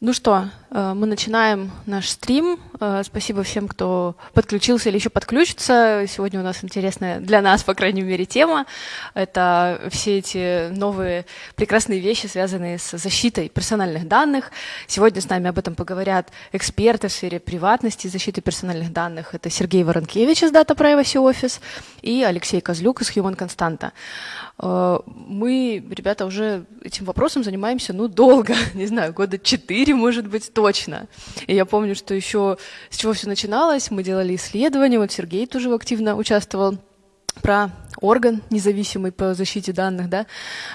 Ну что, э, мы начинаем наш стрим. Э, спасибо всем, кто подключился или еще подключится. Сегодня у нас интересная для нас, по крайней мере, тема. Это все эти новые прекрасные вещи, связанные с защитой персональных данных. Сегодня с нами об этом поговорят эксперты в сфере приватности и защиты персональных данных. Это Сергей Воронкевич из Data Privacy Office и Алексей Козлюк из Human Constanta. Э, мы, ребята, уже этим вопросом занимаемся, ну, долго, не знаю, года четыре, может быть, точно. И я помню, что еще с чего все начиналось, мы делали исследования, вот Сергей тоже активно участвовал про орган независимый по защите данных, да,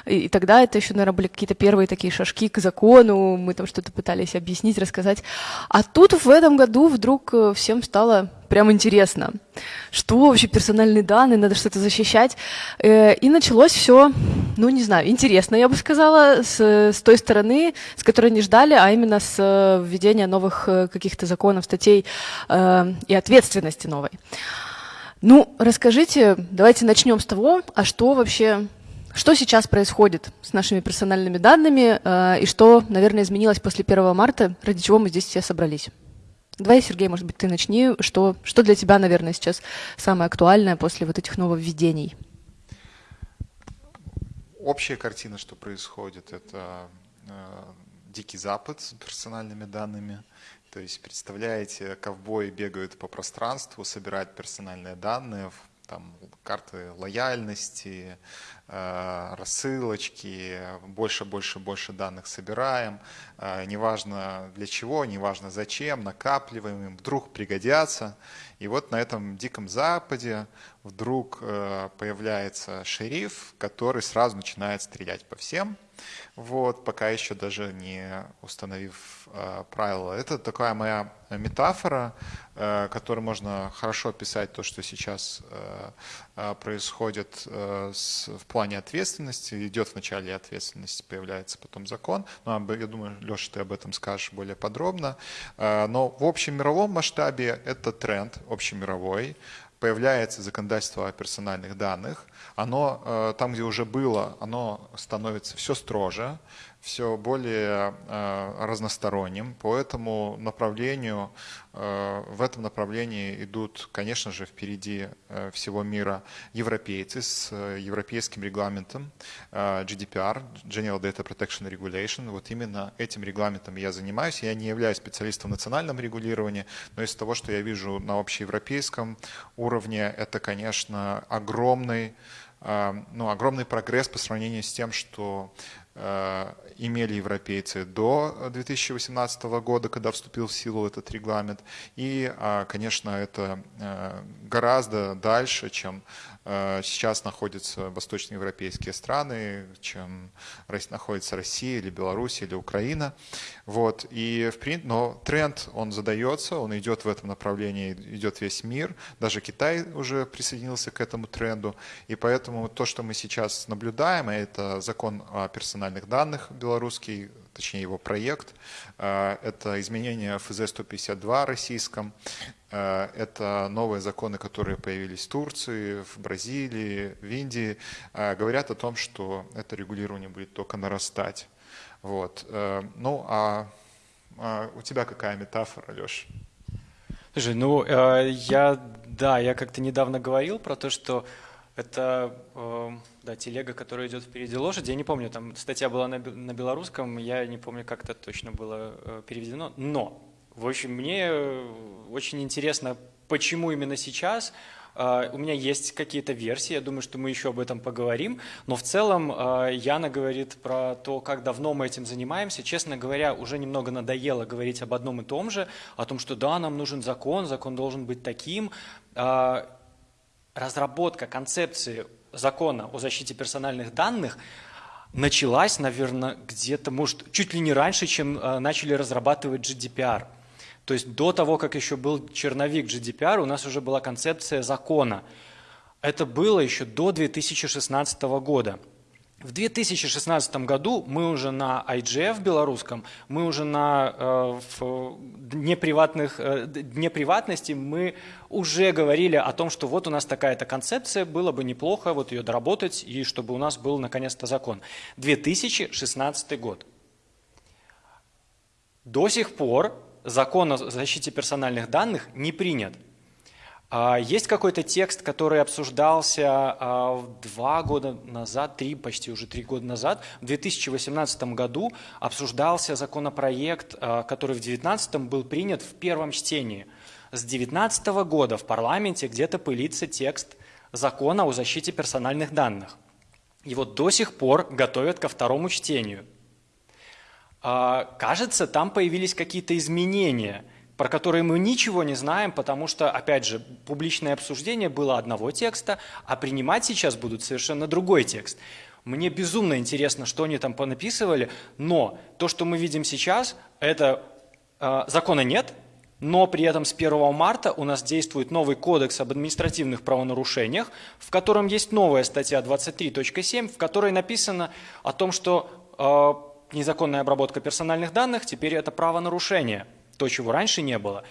и, и тогда это еще, наверное, были какие-то первые такие шажки к закону, мы там что-то пытались объяснить, рассказать. А тут в этом году вдруг э, всем стало прям интересно, что вообще персональные данные, надо что-то защищать. Э, и началось все, ну не знаю, интересно, я бы сказала, с, с той стороны, с которой не ждали, а именно с э, введения новых каких-то законов, статей и ответственности новой. Ну, расскажите, давайте начнем с того, а что вообще, что сейчас происходит с нашими персональными данными э, и что, наверное, изменилось после 1 марта, ради чего мы здесь все собрались. Давай, Сергей, может быть, ты начни. Что, что для тебя, наверное, сейчас самое актуальное после вот этих нововведений? Общая картина, что происходит, это э, дикий запад с персональными данными – то есть, представляете, ковбои бегают по пространству, собирают персональные данные, там, карты лояльности, рассылочки, больше, больше, больше данных собираем, э, неважно для чего, неважно зачем, накапливаем им, вдруг пригодятся. И вот на этом диком западе вдруг э, появляется шериф, который сразу начинает стрелять по всем, вот, пока еще даже не установив э, правила. Это такая моя метафора, э, которой можно хорошо описать то, что сейчас э, происходит в плане ответственности. Идет в начале ответственности, появляется потом закон. Ну, я думаю, Леша, ты об этом скажешь более подробно. Но в общем мировом масштабе это тренд общемировой появляется законодательство о персональных данных, оно э, там, где уже было, оно становится все строже, все более э, разносторонним. По этому направлению, э, в этом направлении идут, конечно же, впереди всего мира европейцы с европейским регламентом GDPR, General Data Protection Regulation. Вот именно этим регламентом я занимаюсь. Я не являюсь специалистом в национальном регулировании, но из того, что я вижу на общеевропейском уровне, это, конечно, огромный ну, огромный прогресс по сравнению с тем, что Э, имели европейцы до 2018 года, когда вступил в силу этот регламент. И, а, конечно, это э, гораздо дальше, чем Э, сейчас находятся восточноевропейские страны, чем находится Россия или Беларусь или Украина. Вот. И, в принципе, но тренд, он задается, он идет в этом направлении, идет весь мир. Даже Китай уже присоединился к этому тренду. И поэтому то, что мы сейчас наблюдаем, это закон о персональных данных белорусский, точнее его проект, э, это изменение ФЗ-152 российском, Э, это новые законы, которые появились в Турции, в Бразилии, в Индии, э, говорят о том, что это регулирование будет только нарастать. Вот. Ну, а, а у тебя какая метафора, Леш? Слушай, ну, я, да, я как-то недавно говорил про то, что это да, телега, которая идет впереди лошади. Я не помню, там статья была на, на белорусском, я не помню, как это точно было переведено. Но в общем, мне э, очень интересно, почему именно сейчас. А, у меня есть какие-то версии, я думаю, что мы еще об этом поговорим, но в целом а, Яна говорит про то, как давно мы этим занимаемся. Честно говоря, уже немного надоело говорить об одном и том же, о том, что да, нам нужен закон, закон должен быть таким. А, разработка концепции закона о защите персональных данных – началась, наверное, где-то, может, чуть ли не раньше, чем начали разрабатывать GDPR. То есть до того, как еще был черновик GDPR, у нас уже была концепция закона. Это было еще до 2016 года. В 2016 году мы уже на IGF белорусском, мы уже на э, в дне, приватных, э, дне приватности, мы уже говорили о том, что вот у нас такая-то концепция, было бы неплохо вот ее доработать, и чтобы у нас был наконец-то закон. 2016 год. До сих пор закон о защите персональных данных не принят. А, есть какой-то текст, который обсуждался а, два года назад, три, почти уже три года назад. В 2018 году обсуждался законопроект, а, который в 2019 был принят в первом чтении. С 2019 года в парламенте где-то пылится текст закона о защите персональных данных. Его до сих пор готовят ко второму чтению. Кажется, там появились какие-то изменения – про которые мы ничего не знаем, потому что, опять же, публичное обсуждение было одного текста, а принимать сейчас будут совершенно другой текст. Мне безумно интересно, что они там понаписывали, но то, что мы видим сейчас, это э, закона нет, но при этом с 1 марта у нас действует новый кодекс об административных правонарушениях, в котором есть новая статья 23.7, в которой написано о том, что э, незаконная обработка персональных данных теперь это правонарушение – то, чего раньше не было.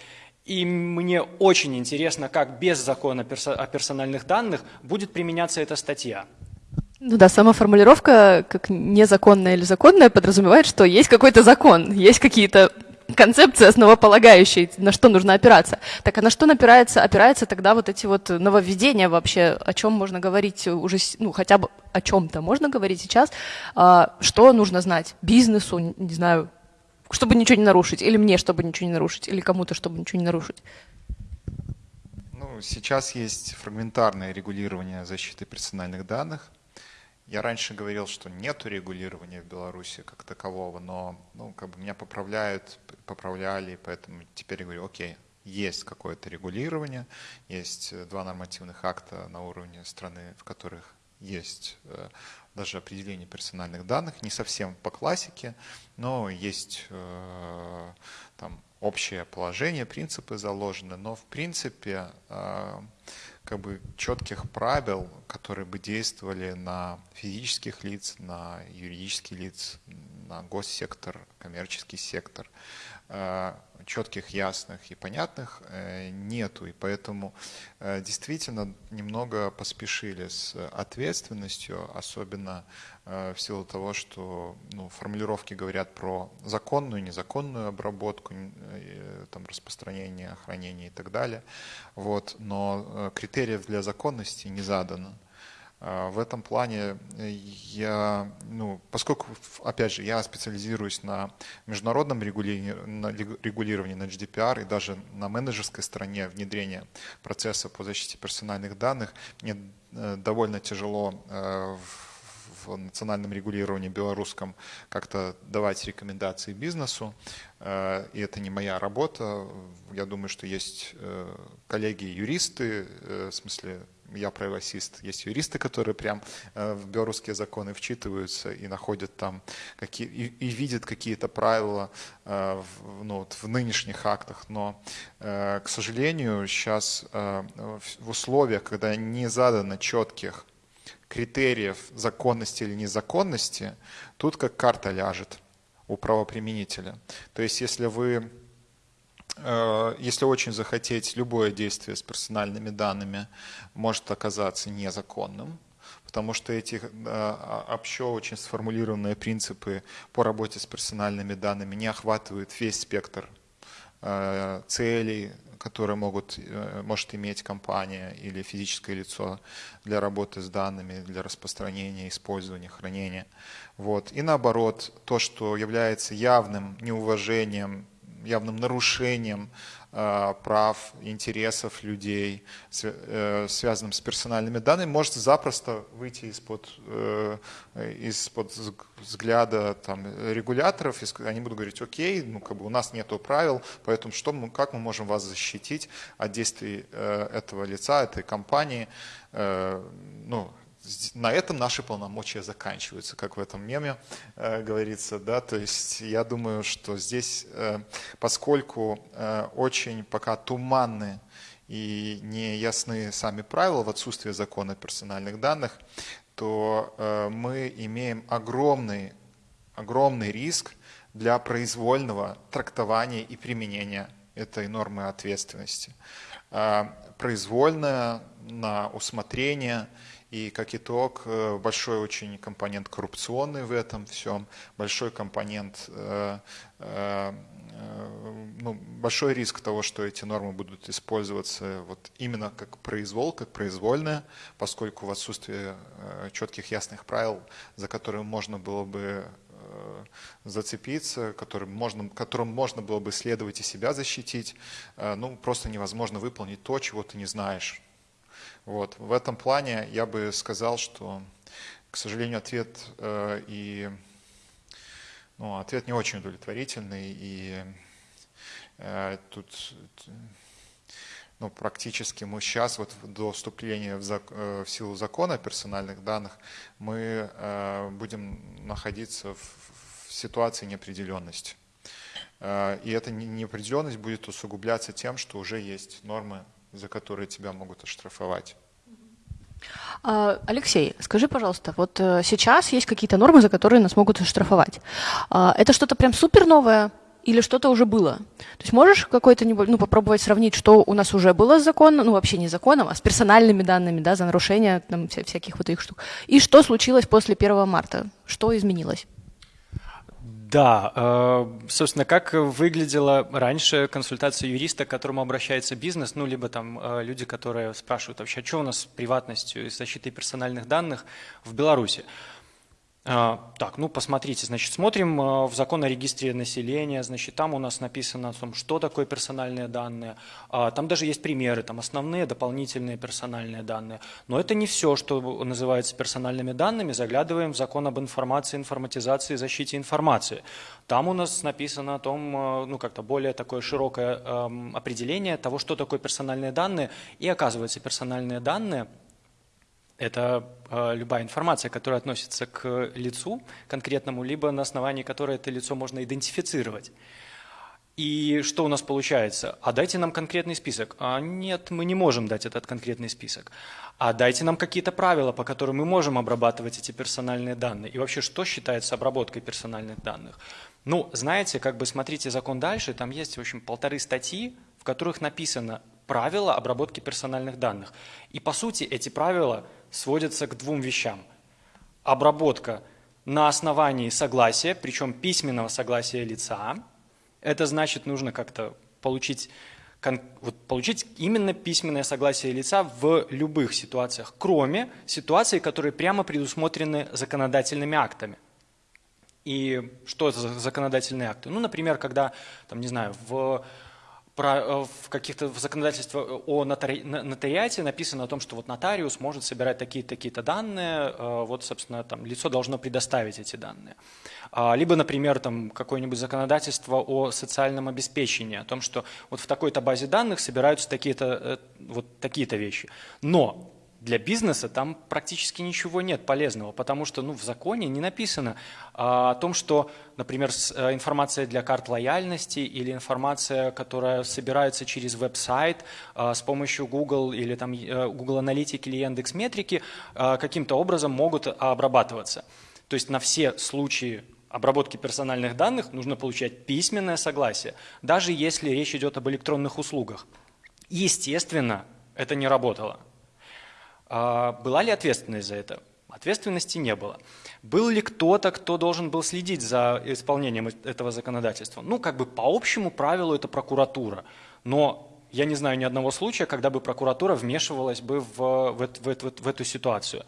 И мне очень интересно, как без закона о персональных данных будет применяться эта статья. Ну да, сама формулировка, как незаконная или законная, подразумевает, что есть какой-то закон, есть какие-то концепции основополагающие, на что нужно опираться. Так а на что опирается, опирается тогда вот эти вот нововведения вообще, о чем можно говорить уже, ну хотя бы о чем-то можно говорить сейчас, а, что нужно знать бизнесу, не знаю, чтобы ничего не нарушить, или мне, чтобы ничего не нарушить, или кому-то, чтобы ничего не нарушить? Ну, сейчас есть фрагментарное регулирование защиты персональных данных. Я раньше говорил, что нет регулирования в Беларуси как такового, но ну, как бы меня поправляют, поправляли, поэтому теперь я говорю, окей, есть какое-то регулирование, есть два нормативных акта на уровне страны, в которых есть э, даже определение персональных данных, не совсем по классике, но есть э, там общее положение, принципы заложены, но в принципе э, как бы четких правил, которые бы действовали на физических лиц, на юридических лиц, на госсектор, коммерческий сектор, э, четких, ясных и понятных э, нету. И поэтому э, действительно немного поспешили с ответственностью, особенно э, в силу того, что ну, формулировки говорят про законную, незаконную обработку, там, распространение, хранение и так далее. Вот. Но критериев для законности не задано. А, в этом плане э, я, ну, поскольку, опять же, я специализируюсь на международном регулировании, на регулировании на GDPR и даже на менеджерской стороне внедрения процесса по защите персональных данных, мне э, довольно тяжело э, в национальном регулировании белорусском как-то давать рекомендации бизнесу. И это не моя работа. Я думаю, что есть коллеги-юристы, в смысле я правосист, есть юристы, которые прям э, в белорусские законы вчитываются и находят там какие и, и видят какие-то правила э, в, ну, в нынешних актах, но, э, к сожалению, сейчас в условиях, когда не задано четких критериев законности или незаконности, тут как карта ляжет у правоприменителя. То есть, если вы если очень захотеть, любое действие с персональными данными может оказаться незаконным, потому что эти э, общо очень сформулированные принципы по работе с персональными данными не охватывают весь спектр э, целей, которые могут, может иметь компания или физическое лицо для работы с данными, для распространения, использования, хранения. Вот. И наоборот, то, что является явным неуважением явным нарушением э, прав, интересов людей, э, связанным с персональными данными, может запросто выйти из-под э, из-под взгляда там, регуляторов, они будут говорить, окей, ну, как бы у нас нет правил, поэтому что мы, как мы можем вас защитить от действий этого лица, этой компании, ну, на этом наши полномочия заканчиваются, как в этом меме э, говорится, да, то есть я думаю, что здесь, э, поскольку э, очень пока туманны и не ясны сами правила в отсутствии закона персональных данных, то э, мы имеем огромный, огромный риск для произвольного трактования и применения этой нормы ответственности. Э, произвольное на усмотрение – и как итог, э, большой очень компонент коррупционный в этом всем, большой компонент э, э, большой риск того, что эти нормы будут использоваться вот именно как произвол, как произвольная, поскольку в отсутствии четких ясных правил, за которые можно было бы зацепиться, которым можно, которым можно было бы следовать и себя защитить, ну, просто невозможно выполнить то, чего ты не знаешь. Вот. В этом плане я бы сказал, что, к сожалению, ответ и ну, ответ не очень удовлетворительный, и э, тут ну, практически мы сейчас, вот до вступления в, зак, э, в силу закона о персональных данных, мы э, будем находиться в, в ситуации неопределенности. Э, и эта неопределенность будет усугубляться тем, что уже есть нормы, за которые тебя могут оштрафовать. А, Алексей, скажи, пожалуйста, вот э, сейчас есть какие-то нормы, за которые нас могут штрафовать. А, это что-то прям супер новое или что-то уже было? То есть можешь какой-то, ну, попробовать сравнить, что у нас уже было с законом, ну, вообще не законом, а с персональными данными, да, за нарушение там, вся, всяких вот этих штук, и что случилось после 1 марта? Что изменилось? Да, э, собственно, как выглядела раньше консультация юриста, к которому обращается бизнес, ну, либо там э, люди, которые спрашивают вообще, а что у нас с приватностью и защитой персональных данных в Беларуси. А, так, ну посмотрите, значит, смотрим а, в закон о регистре населения, значит, там у нас написано о том, что такое персональные данные, а, там даже есть примеры, там основные, дополнительные персональные данные, но это не все, что называется персональными данными, заглядываем в закон об информации, информатизации защите информации. Там у нас написано о том, ну как-то более такое широкое определение того, что такое персональные данные, и оказывается, персональные данные – это э, любая информация, которая относится к лицу конкретному, либо на основании которой это лицо можно идентифицировать. И что у нас получается? А дайте нам конкретный список. А нет, мы не можем дать этот конкретный список. А дайте нам какие-то правила, по которым мы можем обрабатывать эти персональные данные. И вообще, что считается обработкой персональных данных? Ну, знаете, как бы смотрите закон дальше, там есть, в общем, полторы статьи, в которых написано правила обработки персональных данных. И по сути эти правила сводятся к двум вещам. Обработка на основании согласия, причем письменного согласия лица. Это значит, нужно как-то получить, вот, получить именно письменное согласие лица в любых ситуациях, кроме ситуаций, которые прямо предусмотрены законодательными актами. И что это за законодательные акты? Ну, например, когда, там, не знаю, в в каких-то в законодательстве о нотари, нотариате написано о том, что вот нотариус может собирать такие-то такие данные, э, вот, собственно, там лицо должно предоставить эти данные. А, либо, например, там какое-нибудь законодательство о социальном обеспечении, о том, что вот в такой-то базе данных собираются такие-то э, вот такие-то вещи. Но для бизнеса там практически ничего нет полезного, потому что ну, в законе не написано а, о том, что, например, с, а, информация для карт лояльности или информация, которая собирается через веб-сайт а, с помощью Google или там, а, Google Аналитики или Яндекс Метрики, а, каким-то образом могут обрабатываться. То есть на все случаи обработки персональных данных нужно получать письменное согласие, даже если речь идет об электронных услугах. Естественно, это не работало. А была ли ответственность за это? Ответственности не было. Был ли кто-то, кто должен был следить за исполнением этого законодательства? Ну, как бы по общему правилу это прокуратура. Но я не знаю ни одного случая, когда бы прокуратура вмешивалась бы в, в, в, в, в эту ситуацию.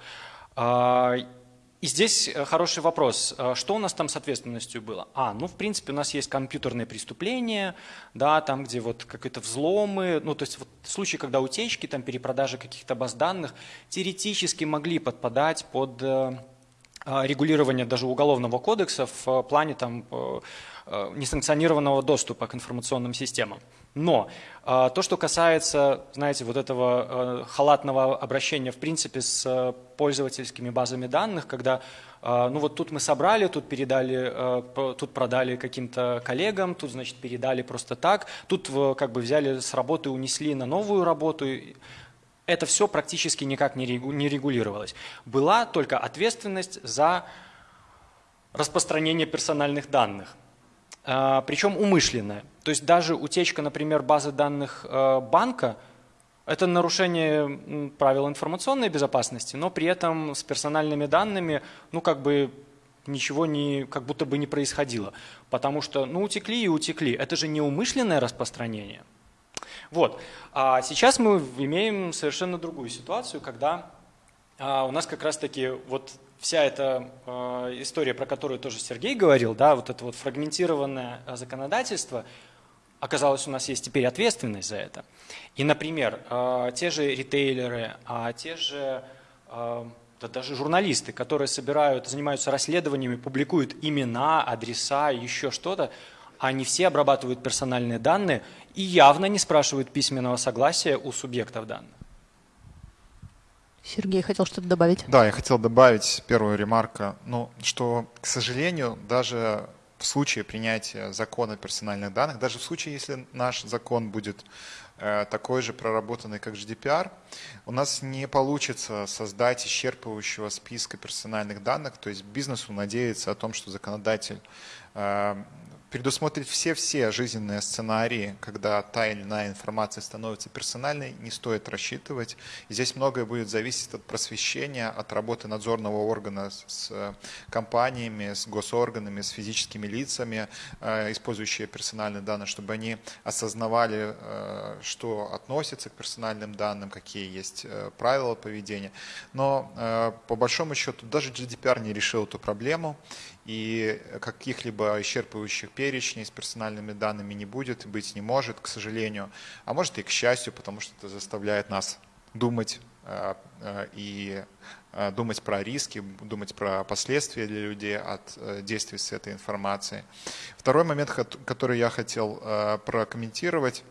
И здесь э, хороший вопрос. Э, что у нас там с ответственностью было? А, ну, в принципе, у нас есть компьютерные преступления, да, там, где вот какие-то взломы, ну, то есть вот случаи, когда утечки, там, перепродажи каких-то баз данных теоретически могли подпадать под э, регулирование даже уголовного кодекса в плане там несанкционированного доступа к информационным системам. Но э, то, что касается, знаете, вот этого э, халатного обращения в принципе с э, пользовательскими базами данных, когда ну вот тут мы собрали, тут передали, тут продали каким-то коллегам, тут, значит, передали просто так, тут как бы взяли с работы, унесли на новую работу. Это все практически никак не регулировалось. Была только ответственность за распространение персональных данных. А, причем умышленная. То есть даже утечка, например, базы данных э, банка – это нарушение правил информационной безопасности, но при этом с персональными данными, ну как бы ничего не, как будто бы не происходило. Потому что, ну, утекли и утекли. Это же неумышленное распространение. Вот. А сейчас мы имеем совершенно другую ситуацию, когда а, у нас как раз-таки вот вся эта э, история, про которую тоже Сергей говорил, да, вот это вот фрагментированное законодательство, оказалось, у нас есть теперь ответственность за это. И, например, э, те же ритейлеры, а те же э, да даже журналисты, которые собирают, занимаются расследованиями, публикуют имена, адреса, еще что-то, они все обрабатывают персональные данные и явно не спрашивают письменного согласия у субъектов данных. Сергей хотел что-то добавить. Да, я хотел добавить первую ремарку, ну, что, к сожалению, даже в случае принятия закона персональных данных, даже в случае, если наш закон будет Э, такой же проработанный, как GDPR, у нас не получится создать исчерпывающего списка персональных данных, то есть бизнесу надеяться о том, что законодатель э, предусмотреть все-все жизненные сценарии, когда та или иная информация становится персональной, не стоит рассчитывать. И здесь многое будет зависеть от просвещения, от работы надзорного органа с э, компаниями, с госорганами, с физическими лицами, э, использующие персональные данные, чтобы они осознавали, э, что относится к персональным данным, какие есть правила поведения. Но по большому счету даже GDPR не решил эту проблему и каких-либо исчерпывающих перечней с персональными данными не будет, быть не может, к сожалению, а может и к счастью, потому что это заставляет нас думать э, э, и э, думать про риски, думать про последствия для людей от действий с этой информацией. Второй момент, который я хотел прокомментировать,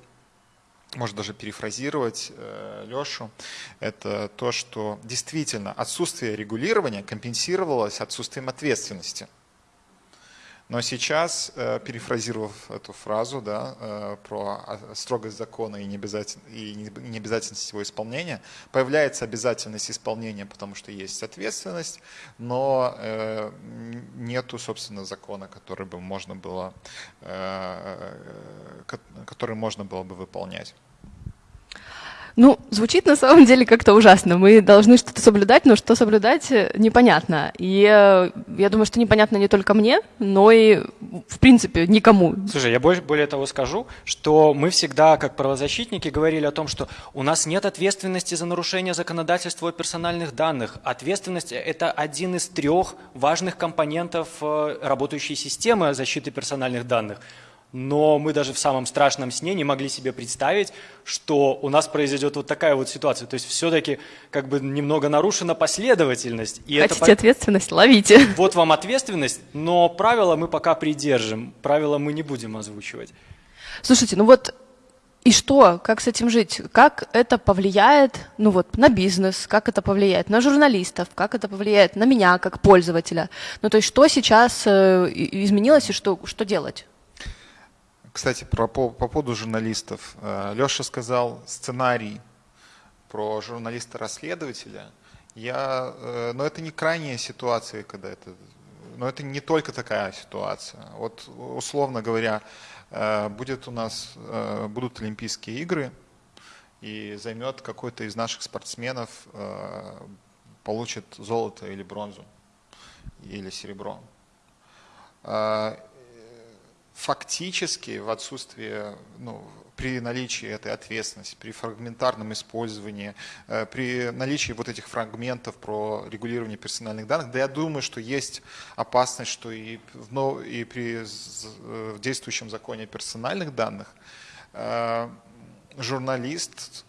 может даже перефразировать э, Лешу, это то, что действительно отсутствие регулирования компенсировалось отсутствием ответственности. Но сейчас, э, перефразировав эту фразу да, э, про строгость закона и необязательность его исполнения, появляется обязательность исполнения, потому что есть ответственность, но э, нету, собственно, закона, который бы можно было, который можно было бы выполнять. Ну, звучит на самом деле как-то ужасно. Мы должны что-то соблюдать, но что соблюдать э, непонятно. И э, я думаю, что непонятно не только мне, но и, в принципе, никому. Слушай, я более, более того скажу, что мы всегда, как правозащитники, говорили о том, что у нас нет ответственности за нарушение законодательства о персональных данных. Ответственность – это один из трех важных компонентов э, работающей системы защиты персональных данных но мы даже в самом страшном сне не могли себе представить, что у нас произойдет вот такая вот ситуация. То есть все-таки как бы немного нарушена последовательность. И Хотите это... ответственность, ловите. Вот вам ответственность, но правила мы пока придержим, правила мы не будем озвучивать. Слушайте, ну вот и что? Как с этим жить? Как это повлияет ну вот, на бизнес? Как это повлияет на журналистов? Как это повлияет на меня как пользователя? Ну то есть что сейчас э, изменилось и что, что делать? Кстати, про, по, по поводу журналистов. Э, Леша сказал сценарий про журналиста-расследователя. Я, э, но это не крайняя ситуация, когда это, но это не только такая ситуация. Вот условно говоря, э, будет у нас, будут Олимпийские игры, и займет какой-то из наших спортсменов, получит золото или бронзу, или серебро фактически в отсутствии, ну, при наличии этой ответственности, при фрагментарном использовании, э, при наличии вот этих фрагментов про регулирование персональных данных, да я думаю, что есть опасность, что и, в, и при в действующем законе персональных данных э, журналист,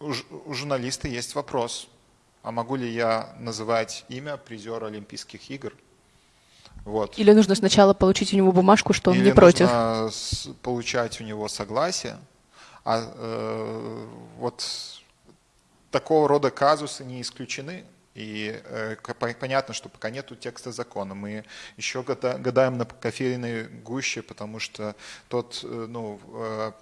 у журналиста есть вопрос, а могу ли я называть имя призера Олимпийских игр – вот. Или нужно сначала получить у него бумажку, что он Или не против? нужно получать у него согласие. А э, вот такого рода казусы не исключены. И э, понятно, что пока нету текста закона, мы еще гадаем на кофейной гуще, потому что тот, э, ну, э,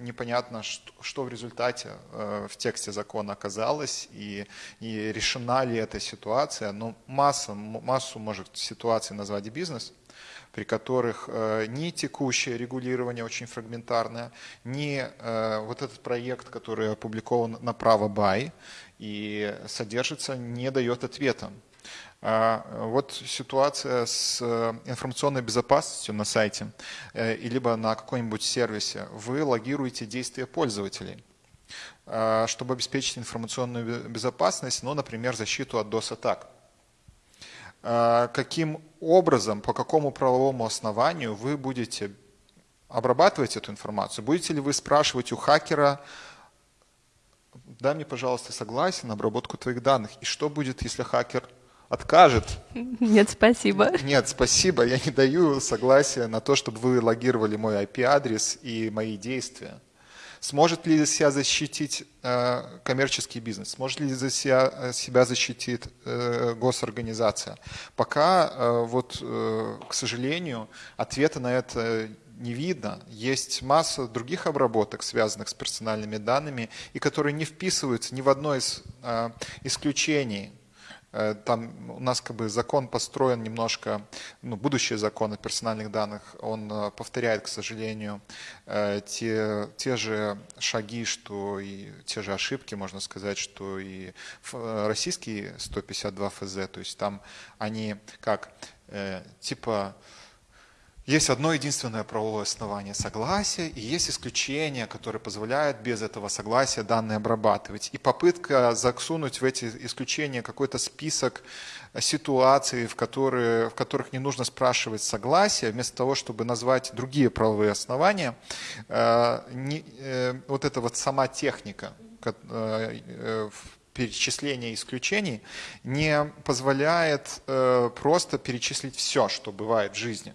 непонятно, что, в результате в тексте закона оказалось, и, и решена ли эта ситуация. Но масса, массу может ситуаций назвать бизнес, при которых э, ни текущее регулирование очень фрагментарное, ни э, вот этот проект, который опубликован на право бай, и содержится, не дает ответа. А, вот ситуация с э, информационной безопасностью на сайте, э, либо на каком-нибудь сервисе. Вы логируете действия пользователей, а, чтобы обеспечить информационную безопасность, ну, например, защиту от DOS-атак. А, каким образом, по какому правовому основанию вы будете обрабатывать эту информацию? Будете ли вы спрашивать у хакера, дай мне, пожалуйста, согласие на обработку твоих данных, и что будет, если хакер откажет. Нет, спасибо. Нет, спасибо, я не даю согласия на то, чтобы вы логировали мой IP-адрес и мои действия. Сможет ли себя защитить э, коммерческий бизнес? Сможет ли за себя, э, себя защитить э, госорганизация? Пока, э, вот, э, к сожалению, ответа на это не видно. Есть масса других обработок, связанных с персональными данными, и которые не вписываются ни в одно из э, исключений. Э, там у нас как бы закон построен немножко, ну, будущий закон о персональных данных, он э, повторяет, к сожалению, э, те, те же шаги, что и те же ошибки, можно сказать, что и российские 152 ФЗ, то есть там они как, типа, есть одно единственное правовое основание согласия, и есть исключения, которые позволяют без этого согласия данные обрабатывать. И попытка засунуть в эти исключения какой-то список ситуаций, в, которые, в которых не нужно спрашивать согласия, вместо того, чтобы назвать другие правовые основания, э, не, э, вот эта вот сама техника э, перечисления исключений не позволяет просто перечислить все, что бывает в жизни.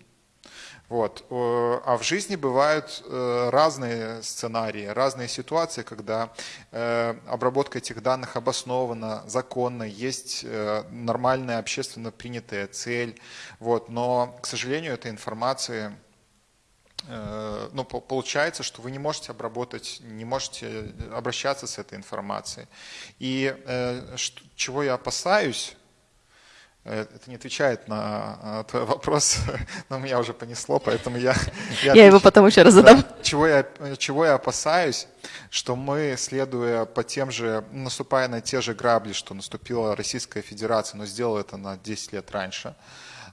Вот. А в жизни бывают э, разные сценарии, разные ситуации, когда э, обработка этих данных обоснована, законна, есть э, нормальная общественно принятая цель. Вот. Но, к сожалению, этой информации ну, получается, что вы не можете обработать, не можете обращаться с этой информацией. И чего я опасаюсь, это не отвечает на твой вопрос, но меня уже понесло, поэтому я... Я, я его потом еще раз задам. Да, чего, я, чего я опасаюсь, что мы, следуя по тем же, наступая на те же грабли, что наступила Российская Федерация, но сделала это на 10 лет раньше,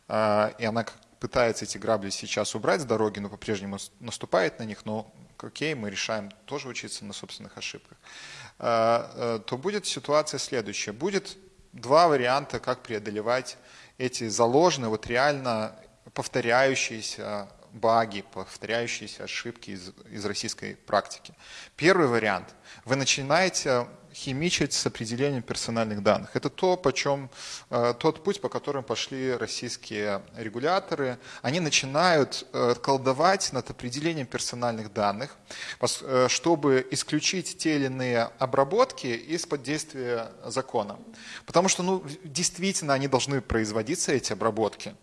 а, и она пытается эти грабли сейчас убрать с дороги, но по-прежнему наступает на них, но окей, мы решаем тоже учиться на собственных ошибках, э, то будет ситуация следующая. Будет два варианта, как преодолевать эти заложенные, вот реально повторяющиеся баги, повторяющиеся ошибки из, из российской практики. Первый вариант. Вы начинаете химичить с определением персональных данных. Это то, почем, э, тот путь, по которому пошли российские регуляторы. Они начинают э, колдовать над определением персональных данных, э, чтобы исключить те или иные обработки из-под действия закона. Потому что ну, действительно они должны производиться, эти обработки.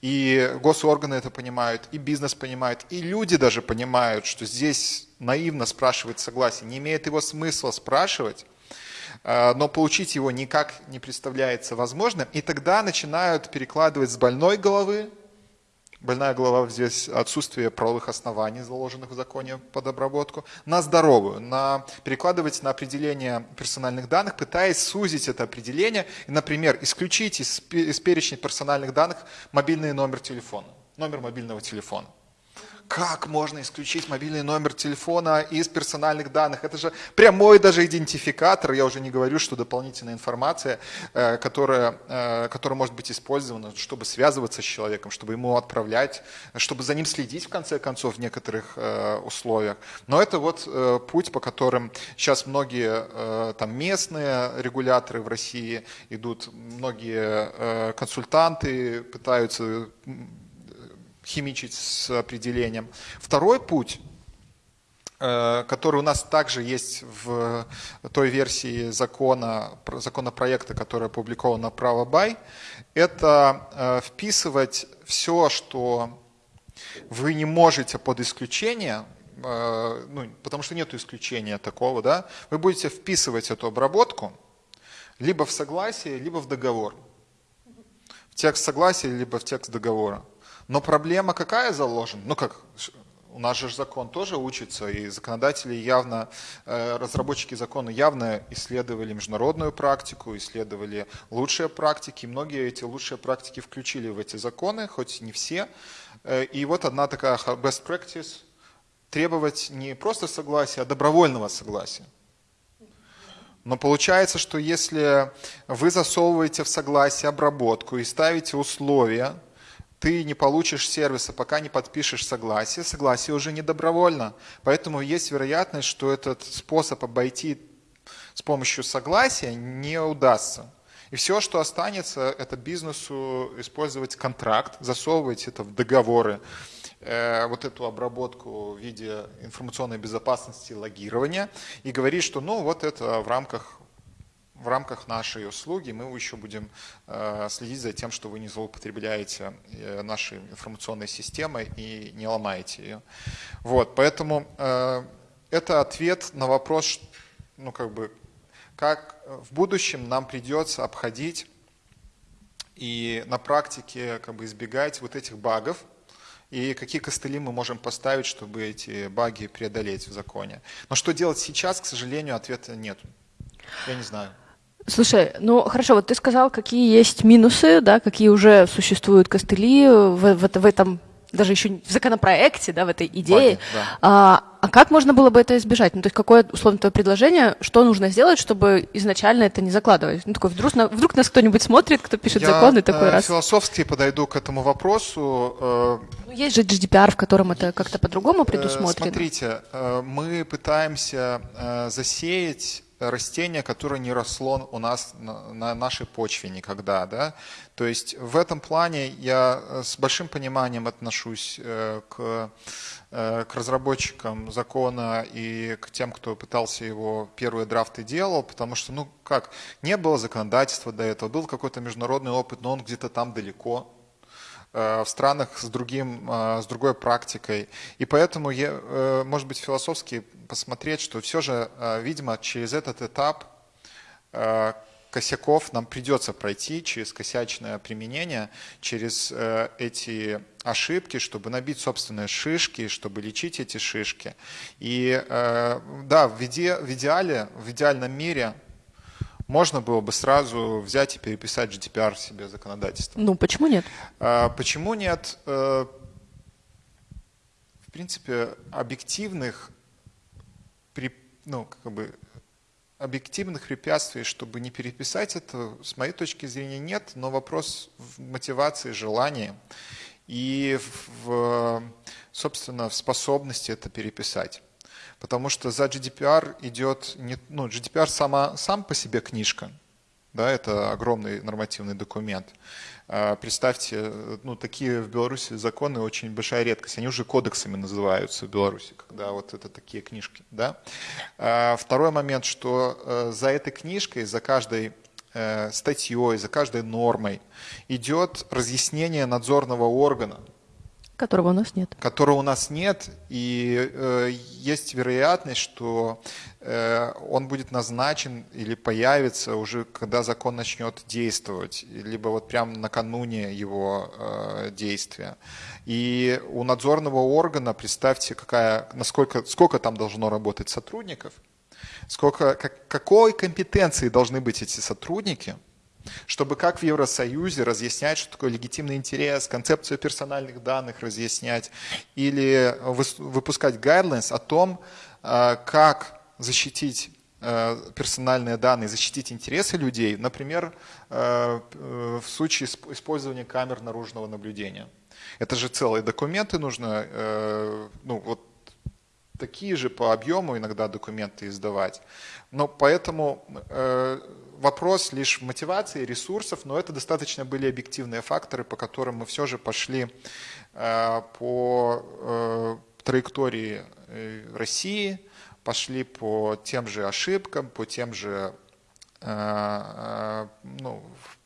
И госорганы это понимают, и бизнес понимает, и люди даже понимают, что здесь наивно спрашивать согласие. Не имеет его смысла спрашивать, но получить его никак не представляется возможным. И тогда начинают перекладывать с больной головы, больная голова здесь отсутствие правовых оснований, заложенных в законе под обработку, на здоровую, на перекладывать на определение персональных данных, пытаясь сузить это определение, и, например, исключить из, из перечня персональных данных мобильный номер телефона, номер мобильного телефона как можно исключить мобильный номер телефона из персональных данных? Это же прямой даже идентификатор, я уже не говорю, что дополнительная информация, э, которая, э, которая может быть использована, чтобы связываться с человеком, чтобы ему отправлять, чтобы за ним следить в конце концов в некоторых э, условиях. Но это вот путь, по которым сейчас многие там местные регуляторы в России идут, многие консультанты пытаются химичить с определением. Второй путь, э, который у нас также есть в той версии закона, законопроекта, который опубликован на право бай, это э, вписывать все, что вы не можете под исключение, э, ну, потому что нет исключения такого, да, вы будете вписывать эту обработку либо в согласие, либо в договор. В текст согласия, либо в текст договора. Но проблема какая заложена? Ну как, у нас же закон тоже учится, и законодатели явно, э, разработчики закона явно исследовали международную практику, исследовали лучшие практики. Многие эти лучшие практики включили в эти законы, хоть не все. Э, и вот одна такая best practice – требовать не просто согласия, а добровольного согласия. Но получается, что если вы засовываете в согласие обработку и ставите условия, ты не получишь сервиса, пока не подпишешь согласие. Согласие уже не добровольно. Поэтому есть вероятность, что этот способ обойти с помощью согласия не удастся. И все, что останется, это бизнесу использовать контракт, засовывать это в договоры, э, вот эту обработку в виде информационной безопасности, логирования, и говорить, что ну вот это в рамках в рамках нашей услуги мы еще будем э, следить за тем, что вы не злоупотребляете э, нашей информационной системой и не ломаете ее. Вот, поэтому э, это ответ на вопрос, ну как бы, как в будущем нам придется обходить и на практике как бы избегать вот этих багов, и какие костыли мы можем поставить, чтобы эти баги преодолеть в законе. Но что делать сейчас, к сожалению, ответа нет. Я не знаю. Слушай, ну хорошо, вот ты сказал, какие есть минусы, да, какие уже существуют костыли в, в, в этом даже еще в законопроекте, да, в этой идее. Баги, да. а, а как можно было бы это избежать? Ну, то есть какое, условно, твое предложение, что нужно сделать, чтобы изначально это не закладывать? Ну, такой, вдруг, вдруг нас кто-нибудь смотрит, кто пишет Я, законы, такой э, раз. философски подойду к этому вопросу. Э, ну, есть же GDPR, в котором это как-то по-другому э, предусмотрено. Смотрите, э, мы пытаемся э, засеять растение, которое не росло у нас на нашей почве никогда. Да? То есть в этом плане я э, с большим пониманием отношусь э, к, э, к разработчикам закона и к тем, кто пытался его первые драфты делал, потому что, ну как, не было законодательства до этого, был какой-то международный опыт, но он где-то там далеко, в странах с, другим, с другой практикой. И поэтому, я, может быть, философски посмотреть, что все же, видимо, через этот этап косяков нам придется пройти через косячное применение, через э, эти ошибки, чтобы набить собственные шишки, чтобы лечить эти шишки. И э, да, в, иде, в идеале, в идеальном мире можно было бы сразу взять и переписать GDPR себе законодательство. Ну, почему нет? Э, почему нет? Э, в принципе, объективных ну, как бы объективных препятствий, чтобы не переписать это, с моей точки зрения, нет, но вопрос в мотивации, желании и, в, собственно, в способности это переписать. Потому что за GDPR идет, не, ну, GDPR сама, сам по себе книжка, да, это огромный нормативный документ. А, представьте, ну, такие в Беларуси законы очень большая редкость. Они уже кодексами называются в Беларуси, когда вот это такие книжки. Да? А, второй момент, что э, за этой книжкой, за каждой э, статьей, за каждой нормой идет разъяснение надзорного органа, Которого у нас нет. Которого у нас нет, и э, есть вероятность, что э, он будет назначен или появится уже, когда закон начнет действовать, либо вот прямо накануне его э, действия. И у надзорного органа, представьте, какая, насколько, сколько там должно работать сотрудников, сколько, как, какой компетенции должны быть эти сотрудники – чтобы как в Евросоюзе разъяснять, что такое легитимный интерес, концепцию персональных данных разъяснять, или выпускать guidelines о том, э, как защитить э, персональные данные, защитить интересы людей, например, э, в случае использования камер наружного наблюдения. Это же целые документы нужно, ну вот такие же по объему иногда документы издавать. Но поэтому вопрос лишь мотивации, ресурсов, но это достаточно были объективные факторы, по которым мы все же пошли э, по э, траектории э, России, пошли по тем же ошибкам, по тем же ну,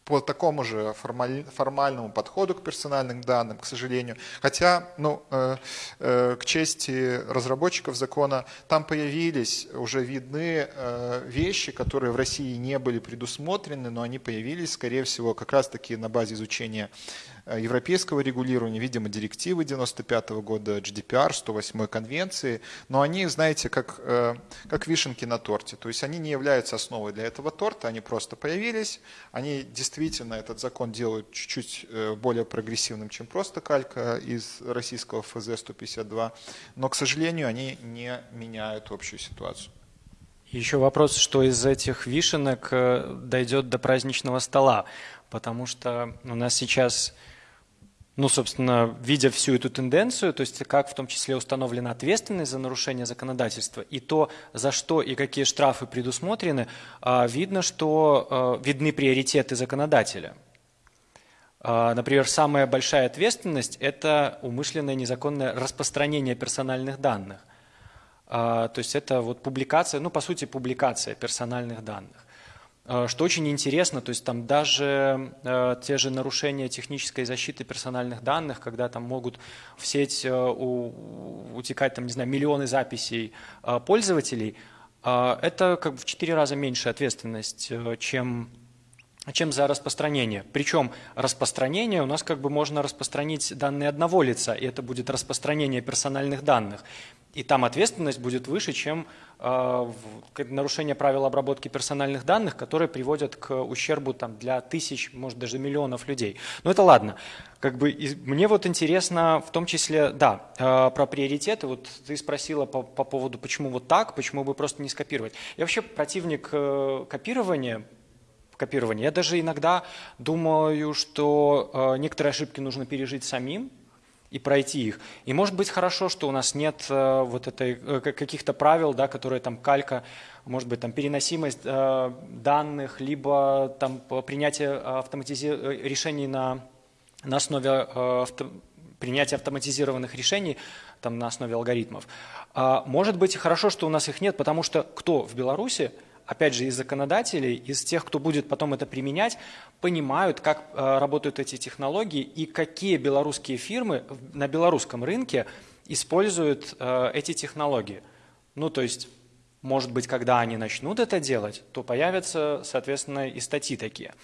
по такому же формаль, формальному подходу к персональным данным, к сожалению. Хотя, ну, э, э, к чести разработчиков закона, там появились, уже видны э, вещи, которые в России не были предусмотрены, но они появились, скорее всего, как раз-таки на базе изучения европейского регулирования, видимо, директивы 95 -го года, GDPR, 108 конвенции, но они, знаете, как, э, как вишенки на торте, то есть они не являются основой для этого торта, они просто появились, они действительно этот закон делают чуть-чуть э, более прогрессивным, чем просто калька из российского ФЗ 152, но, к сожалению, они не меняют общую ситуацию. Еще вопрос, что из этих вишенок э, дойдет до праздничного стола, потому что у нас сейчас, ну, собственно, видя всю эту тенденцию, то есть как в том числе установлена ответственность за нарушение законодательства, и то, за что и какие штрафы предусмотрены, а, видно, что э, видны приоритеты законодателя. А, например, самая большая ответственность – это умышленное незаконное распространение персональных данных – а, то есть это вот публикация, ну по сути публикация персональных данных. А, что очень интересно, то есть там даже э, те же нарушения технической защиты персональных данных, когда там могут в сеть э, утекать там, не знаю, миллионы записей э, пользователей, это как бы в четыре раза меньше ответственность, чем чем за распространение. Причем распространение у нас как бы можно распространить данные одного лица, и это будет распространение персональных данных. И там ответственность будет выше, чем э, нарушение правил обработки персональных данных, которые приводят к ущербу там, для тысяч, может даже миллионов людей. Но это ладно. Как бы, и, мне вот интересно в том числе, да, э, про приоритеты. Вот ты спросила по, по поводу, почему вот так, почему бы просто не скопировать. Я вообще противник э, копирования, копирования. Я даже иногда думаю, что э, некоторые ошибки нужно пережить самим, и пройти их. И может быть хорошо, что у нас нет э, вот этой э, каких-то правил, да, которые там калька, может быть там переносимость э, данных, либо там принятие автоматизи... решений на, на основе авто... принятия автоматизированных решений там, на основе алгоритмов. А может быть хорошо, что у нас их нет, потому что кто в Беларуси опять же, из законодателей, из тех, кто будет потом это применять, понимают, как э, работают эти технологии и какие белорусские фирмы на белорусском рынке используют э, эти технологии. Ну, то есть, может быть, когда они начнут это делать, то появятся, соответственно, и статьи такие.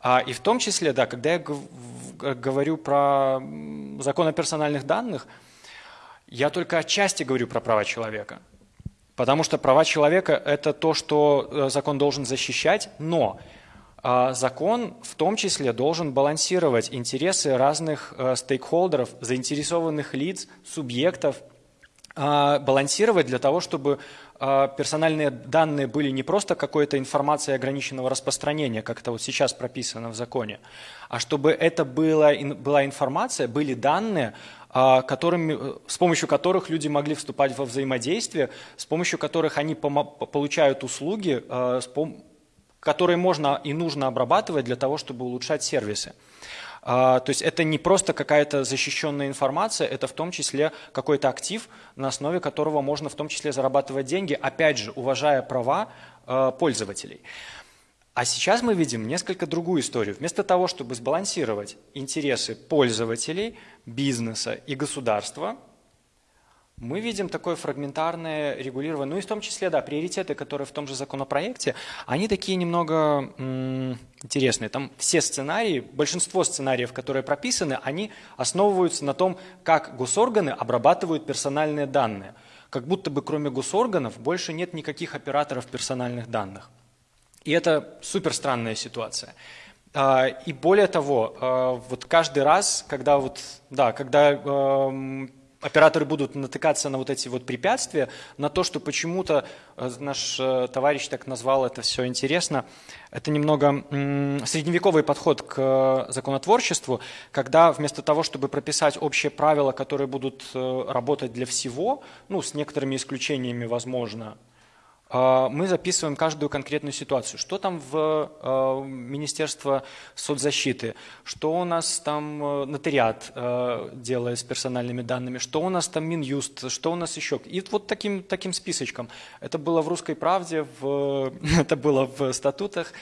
А, и в том числе, да, когда я говорю про закон о персональных данных, я только отчасти говорю про права человека. Потому что права человека – это то, что э, закон должен защищать, но а, закон в том числе должен балансировать интересы разных э, стейкхолдеров, заинтересованных лиц, субъектов, а, балансировать для того, чтобы а, персональные данные были не просто какой-то информацией ограниченного распространения, как это вот сейчас прописано в законе, а чтобы это было, была информация, были данные, которыми, э, с помощью которых люди могли вступать во взаимодействие, с помощью которых они получают услуги, а, которые можно и нужно обрабатывать для того, чтобы улучшать сервисы. А, то есть это не просто какая-то защищенная информация, это в том числе какой-то актив, на основе которого можно в том числе зарабатывать деньги, опять же, уважая права пользователей. А сейчас мы видим несколько другую историю. Вместо того, чтобы сбалансировать интересы пользователей, бизнеса и государства, мы видим такое фрагментарное регулирование, ну и в том числе, да, приоритеты, которые в том же законопроекте, они такие немного интересные. Там все сценарии, большинство сценариев, которые прописаны, они основываются на том, как госорганы обрабатывают персональные данные. Как будто бы кроме госорганов больше нет никаких операторов персональных данных. И это супер странная ситуация. А, и более того, а, вот каждый раз, когда вот, да, когда эм, операторы будут натыкаться на вот эти вот препятствия, на то, что почему-то э, наш э, товарищ так назвал это все интересно, это немного средневековый подход к законотворчеству, когда вместо того, чтобы прописать общие правила, которые будут э, работать для всего, ну, с некоторыми исключениями, возможно, мы записываем каждую конкретную ситуацию. Что там в а, Министерство соцзащиты, что у нас там э, нотариат э, делает с персональными данными, что у нас там Минюст, что у нас еще. И вот таким, таким списочком. Это было в «Русской правде», в, это было в статутах.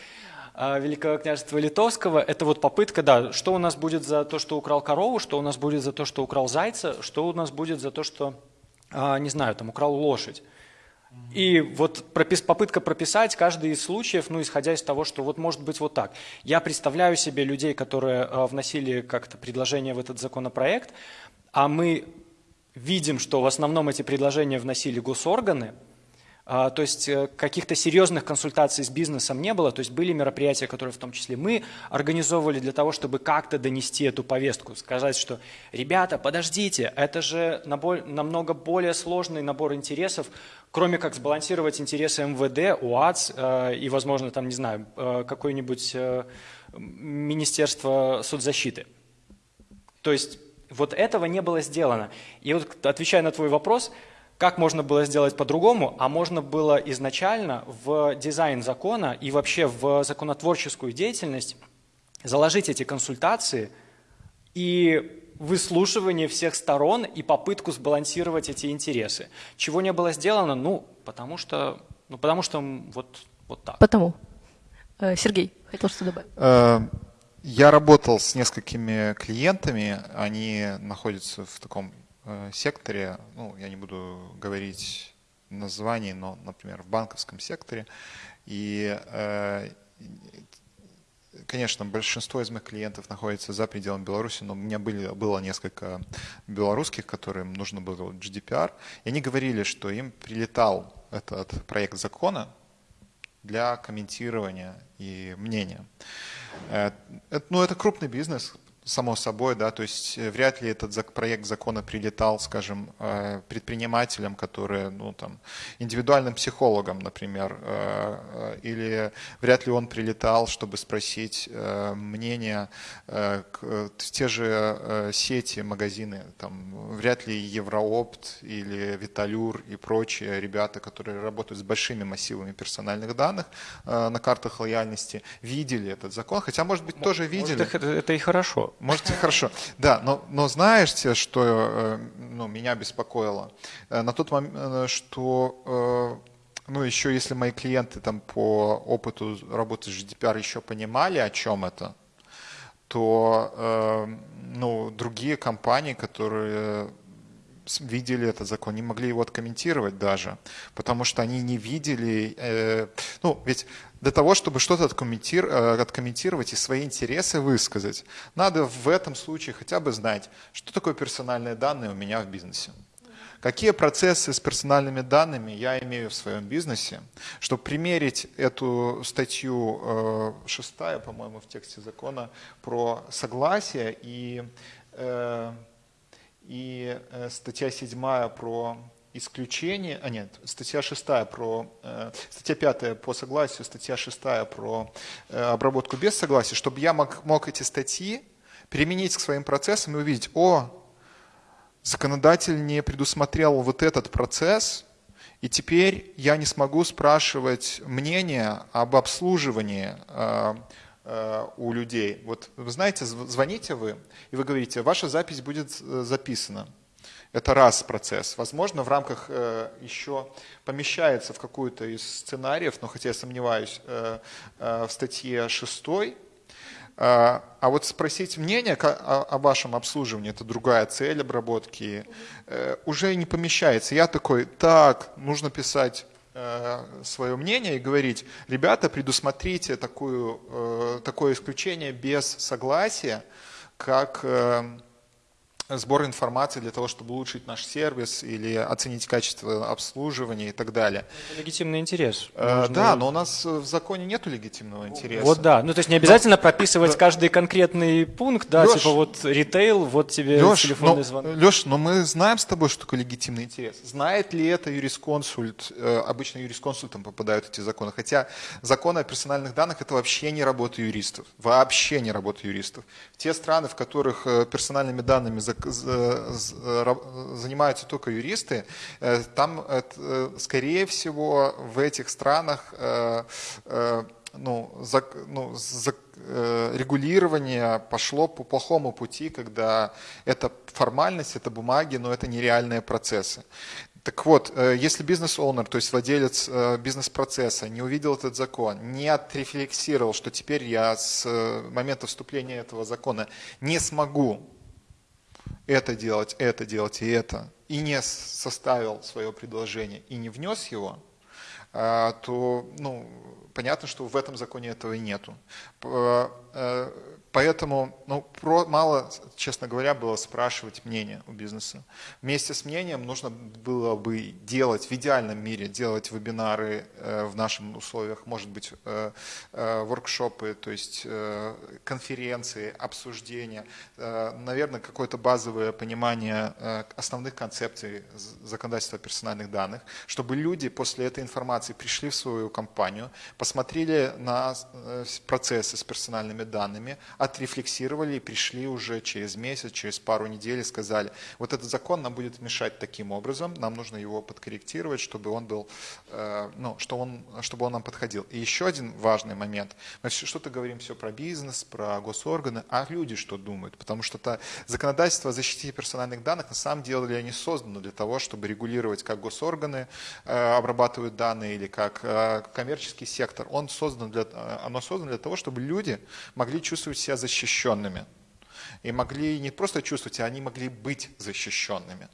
А, Великого княжества Литовского, это вот попытка, да, что у нас будет за то, что украл корову, что у нас будет за то, что украл зайца, что у нас будет за то, что, не знаю, там украл лошадь. И вот пропис, попытка прописать каждый из случаев, ну, исходя из того, что вот может быть вот так. Я представляю себе людей, которые э, вносили как-то предложение в этот законопроект, а мы видим, что в основном эти предложения вносили госорганы, а, то есть э, каких-то серьезных консультаций с бизнесом не было, то есть были мероприятия, которые в том числе мы организовывали для того, чтобы как-то донести эту повестку, сказать, что ребята, подождите, это же намного более сложный набор интересов, кроме как сбалансировать интересы МВД, УАЦ э, и, возможно, там, не знаю, э, какое-нибудь Министерство соцзащиты. То есть вот этого не было сделано. И вот отвечая на твой вопрос – как можно было сделать по-другому? А можно было изначально в дизайн закона и вообще в законотворческую деятельность заложить эти консультации и выслушивание всех сторон и попытку сбалансировать эти интересы. Чего не было сделано? Ну, потому что, ну, потому что вот, вот так. Потому. Э, Сергей, хотел что добавить. Э, я работал с несколькими клиентами, они находятся в таком Э, секторе, ну, я не буду говорить названий, но, например, в банковском секторе. И, конечно, большинство из моих клиентов находится за пределами Беларуси, но у меня были, было несколько белорусских, которым нужно было GDPR, и они говорили, что им прилетал этот проект закона для комментирования и мнения. Э, это, ну, это крупный бизнес, само собой, да, то есть э, вряд ли этот проект закона прилетал, скажем, э, предпринимателям, которые, ну, там, индивидуальным психологам, например, э, или вряд ли он прилетал, чтобы спросить мнение те же сети, магазины, там, вряд ли Евроопт или Виталюр и прочие ребята, которые работают с большими массивами персональных данных на картах лояльности, видели этот закон, хотя, может быть, тоже видели. Может, это и хорошо. Можете, хорошо. Да, но, но знаете, что э, ну, меня беспокоило? Э, на тот момент, э, что ну, еще если мои клиенты там по опыту работы с GDPR еще понимали, о чем это, то ну, другие компании, которые видели этот закон, не могли его откомментировать даже, потому что они не видели, э, ну, ведь для того, чтобы что-то откомментировать, э, и свои интересы высказать, надо в этом случае хотя бы знать, что такое персональные данные у меня в бизнесе. Какие процессы с персональными данными я имею в своем бизнесе, чтобы примерить эту статью э, шестая, по-моему, в тексте закона про согласие и э, и статья 7 про исключение, а нет, статья 6 про, э, статья 5 по согласию, статья 6 про э, обработку без согласия, чтобы я мог, мог эти статьи применить к своим процессам и увидеть, о, законодатель не предусмотрел вот этот процесс, и теперь я не смогу спрашивать мнение об обслуживании Э, у людей. Вот вы знаете, звоните вы, и вы говорите, ваша запись будет э, записана. Это раз процесс. Возможно, в рамках э, еще помещается в какую-то из сценариев, но хотя я сомневаюсь, в статье 6. А вот спросить мнение о, вашем обслуживании, это другая цель обработки, уже не помещается. Я такой, так, нужно писать Э, свое мнение и говорить, ребята, предусмотрите такую, э, такое исключение без согласия, как э, сбор информации для того, чтобы улучшить наш сервис или оценить качество обслуживания и так далее. Это легитимный интерес. Э. Да, но у нас в законе нет легитимного интереса. Вот да, ну то есть не обязательно но... прописывать каждый конкретный пункт, да, Леш, типа вот ритейл, вот тебе Леш, телефонный но, звонок. Леш, но мы знаем с тобой, что такое легитимный интерес. Знает ли это юрисконсульт? Э, обычно юрисконсультам попадают эти законы. Хотя законы о персональных данных это вообще не работа юристов. Вообще не работа юристов. Те страны, в которых э, персональными данными за занимаются только юристы, э, там, скорее всего, в этих странах э, э, ну, за, ну, за, регулирование пошло по плохому пути, когда это формальность, это бумаги, но это нереальные процессы. Так вот, если бизнес-оунер, то есть владелец бизнес-процесса, не увидел этот закон, не отрефлексировал, что теперь я с момента вступления этого закона не смогу это делать, это делать и это, и не составил свое предложение и не внес его, то ну, понятно, что в этом законе этого и нету. Поэтому ну, про, мало, честно говоря, было спрашивать мнение у бизнеса. Вместе с мнением нужно было бы делать, в идеальном мире, делать вебинары э, в наших условиях, может быть, э, э, воркшопы, то есть э, конференции, обсуждения, э, наверное, какое-то базовое понимание э, основных концепций законодательства персональных данных, чтобы люди после этой информации пришли в свою компанию, посмотрели на э, процессы с персональными данными, отрефлексировали и пришли уже через месяц, через пару недель и сказали, вот этот закон нам будет мешать таким образом, нам нужно его подкорректировать, чтобы он был, э, ну, что он, чтобы он нам подходил. И еще один важный момент. Мы что-то говорим все про бизнес, про госорганы, а люди что думают? Потому что это законодательство о защите персональных данных на самом деле не создано для того, чтобы регулировать, как госорганы э, обрабатывают данные или как э, коммерческий сектор. Он создан для, оно создано для того, чтобы люди могли чувствовать себя защищенными. И могли не просто чувствовать, а они могли быть защищенными.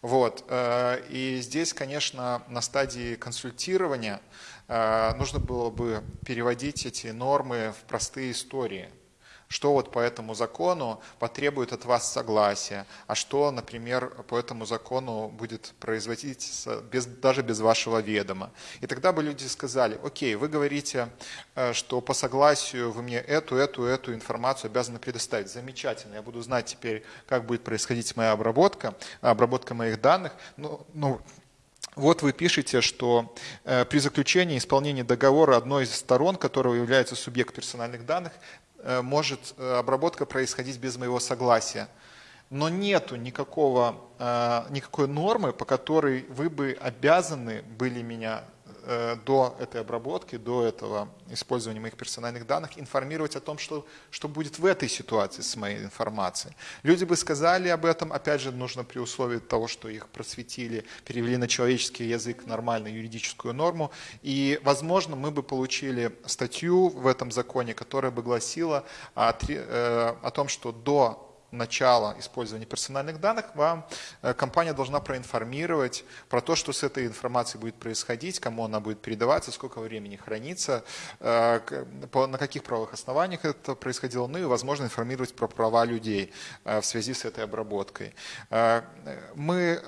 Вот. Э, и здесь, конечно, на стадии консультирования э, нужно было бы переводить эти нормы в простые истории – что вот по этому закону потребует от вас согласия, а что, например, по этому закону будет производиться без, даже без вашего ведома. И тогда бы люди сказали, окей, вы говорите, э, что по согласию вы мне эту, эту, эту информацию обязаны предоставить. Замечательно, я буду знать теперь, как будет происходить моя обработка, обработка моих данных. Ну, ну, вот вы пишете, что э, при заключении исполнения договора одной из сторон, которого является субъект персональных данных, может э, обработка происходить без моего согласия. Но нету никакого, э, никакой нормы, по которой вы бы обязаны были меня Э, до этой обработки, до этого использования моих персональных данных, информировать о том, что, что будет в этой ситуации с моей информацией. Люди бы сказали об этом, опять же, нужно при условии того, что их просветили, перевели на человеческий язык нормальную юридическую норму, и, возможно, мы бы получили статью в этом законе, которая бы гласила о, э, о том, что до начала использования персональных данных, вам э, компания должна проинформировать про то, что с этой информацией будет происходить, кому она будет передаваться, сколько времени хранится, э, на каких правовых основаниях это происходило, ну и, возможно, информировать про права людей э, в связи с этой обработкой. Мы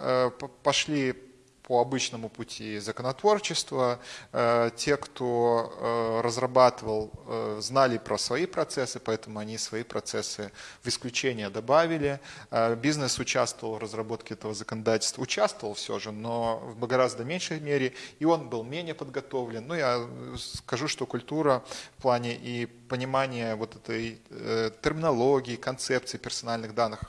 пошли по обычному пути законотворчества. Э, те, кто э, разрабатывал, э, знали про свои процессы, поэтому они свои процессы в исключение добавили. Бизнес участвовал в разработке этого законодательства, участвовал все же, но в гораздо меньшей мере, и он был менее подготовлен. Ну, я скажу, что культура в плане и понимания вот этой терминологии, концепции персональных данных,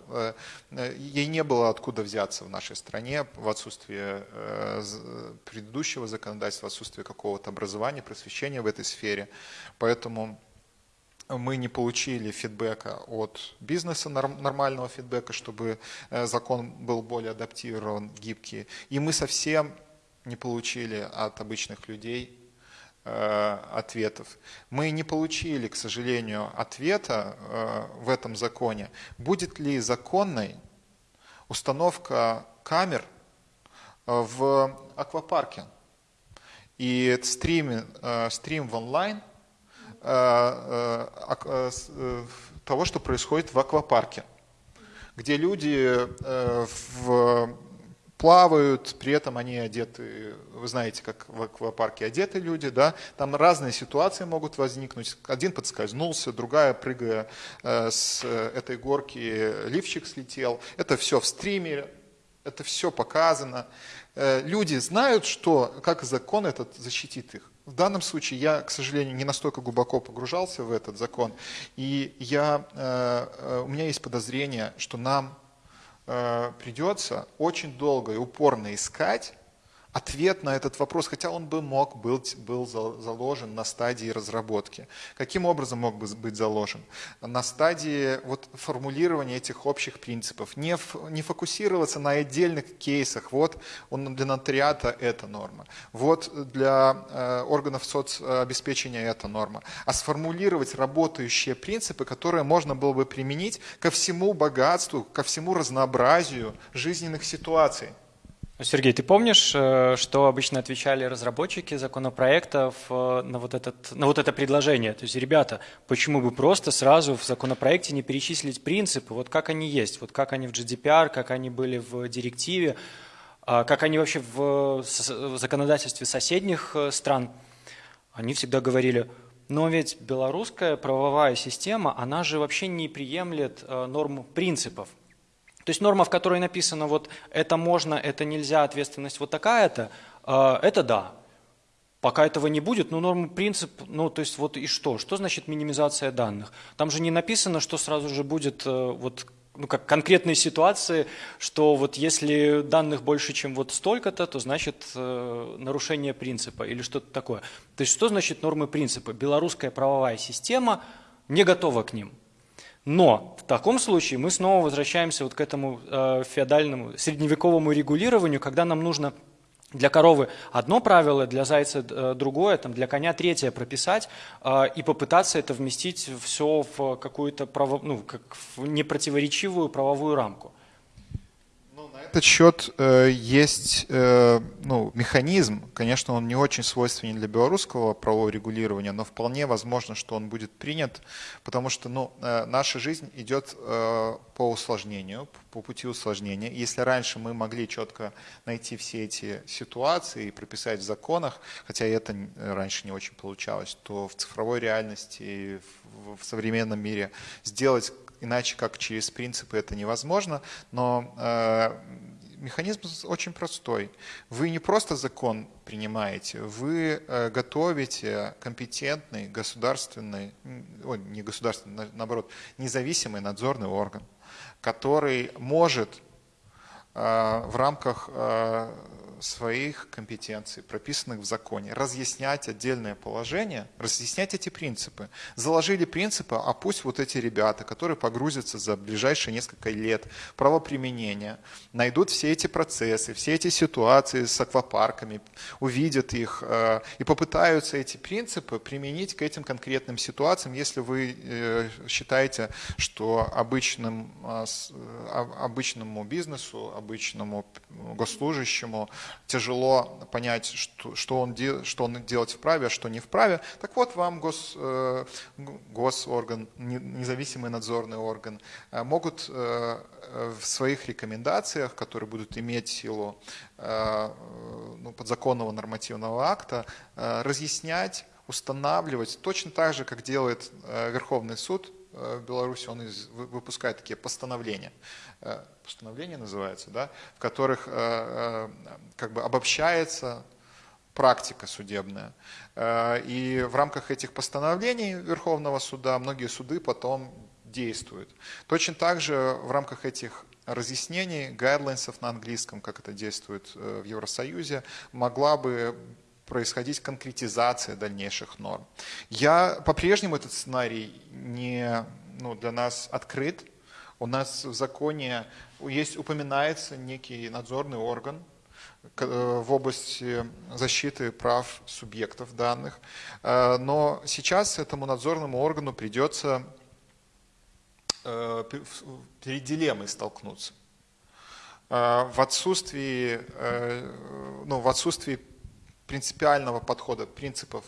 ей не было откуда взяться в нашей стране в отсутствие Э, предыдущего законодательства, отсутствие какого-то образования, просвещения в этой сфере. Поэтому мы не получили фидбэка от бизнеса, нормального фидбэка, чтобы э, закон был более адаптирован, гибкий. И мы совсем не получили от обычных людей э, ответов. Мы не получили, к сожалению, ответа в этом законе, будет ли законной установка камер в аквапарке. И стрим, э, стрим в онлайн э, э, того, что происходит в аквапарке, где люди в плавают, при этом они одеты, вы знаете, как в аквапарке одеты люди, да, там разные ситуации могут возникнуть. Один подскользнулся, другая, прыгая с этой горки, лифчик слетел. Это все в стриме, это все показано. Э, люди знают, что, как закон этот защитит их. В данном случае я, к сожалению, не настолько глубоко погружался в этот закон, и я, э, э, у меня есть подозрение, что нам придется очень долго и упорно искать ответ на этот вопрос, хотя он бы мог быть был заложен на стадии разработки. Каким образом мог бы быть заложен? На стадии вот формулирования этих общих принципов. Не, не фокусироваться на отдельных кейсах. Вот он для нотариата это норма. Вот для э, органов соцобеспечения это норма. А сформулировать работающие принципы, которые можно было бы применить ко всему богатству, ко всему разнообразию жизненных ситуаций. Сергей, ты помнишь, э, что обычно отвечали разработчики законопроектов э, на вот, этот, на вот это предложение? То есть, ребята, почему бы просто сразу в законопроекте не перечислить принципы, вот как они есть, вот как они в GDPR, как они были в директиве, а как они вообще в законодательстве соседних э, стран? Они всегда говорили, но ведь белорусская правовая система, она же вообще не приемлет норм принципов. То есть норма, в которой написано вот это можно, это нельзя, ответственность вот такая-то, э, это да. Пока этого не будет, ну норма принцип, ну то есть вот и что? Что значит минимизация данных? Там же не написано, что сразу же будет э, вот ну, как конкретные ситуации, что вот если данных больше, чем вот столько-то, то значит э, нарушение принципа или что-то такое. То есть что значит нормы принципа? Белорусская правовая система не готова к ним. Но в таком случае мы снова возвращаемся вот к этому э, феодальному, средневековому регулированию, когда нам нужно для коровы одно правило, для зайца э, другое, там, для коня третье прописать э, и попытаться это вместить все в какую-то право, ну, как в непротиворечивую правовую рамку этот счет э, есть э, ну, механизм, конечно, он не очень свойственен для белорусского правового регулирования, но вполне возможно, что он будет принят, потому что ну, э, наша жизнь идет э, по усложнению, по пути усложнения. Если раньше мы могли четко найти все эти ситуации и прописать в законах, хотя это раньше не очень получалось, то в цифровой реальности, в, в современном мире сделать иначе как через принципы это невозможно, но э, механизм очень простой. Вы не просто закон принимаете, вы э, готовите компетентный государственный, о, не государственный, наоборот, независимый надзорный орган, который может э, в рамках э, своих компетенций, прописанных в законе, разъяснять отдельные положения, разъяснять эти принципы. Заложили принципы, а пусть вот эти ребята, которые погрузятся за ближайшие несколько лет правоприменения, найдут все эти процессы, все эти ситуации с аквапарками, увидят их э, и попытаются эти принципы применить к этим конкретным ситуациям, если вы э, считаете, что обычным, э, обычному бизнесу, обычному госслужащему тяжело понять, что, что, он, что он делать вправе, а что не вправе. Так вот, вам гос, э, госорган, независимый надзорный орган, э, могут э, в своих рекомендациях, которые будут иметь силу ну, подзаконного нормативного акта, разъяснять, устанавливать, точно так же, как делает Верховный суд в Беларуси, он выпускает такие постановления постановления называются, да, в которых э, э, как бы обобщается практика судебная. Э, и в рамках этих постановлений Верховного суда многие суды потом действуют. Точно так же в рамках этих разъяснений, гайдлайнсов на английском, как это действует в Евросоюзе, могла бы происходить конкретизация дальнейших норм. Я по-прежнему этот сценарий не, ну, для нас открыт. У нас в законе есть, упоминается некий надзорный орган э, в области защиты прав субъектов данных, э, но сейчас этому надзорному органу придется э, перед дилеммой столкнуться. В отсутствии, ну, в отсутствии принципиального подхода, принципов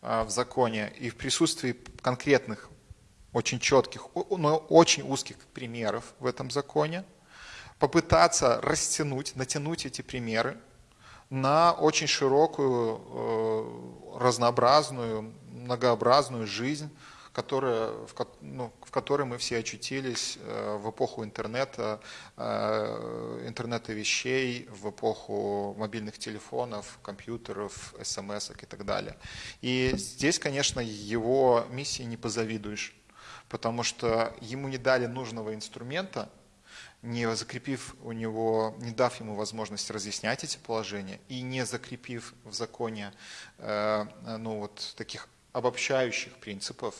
в законе и в присутствии конкретных очень четких, но очень узких примеров в этом законе, попытаться растянуть, натянуть эти примеры на очень широкую, э, разнообразную, многообразную жизнь, которая, в, ну, в которой мы все очутились э, в эпоху интернета, э, интернета вещей, в эпоху мобильных телефонов, компьютеров, смс и так далее. И здесь, конечно, его миссии не позавидуешь потому что ему не дали нужного инструмента, не закрепив у него, не дав ему возможность разъяснять эти положения и не закрепив в законе э, ну, вот, таких обобщающих принципов,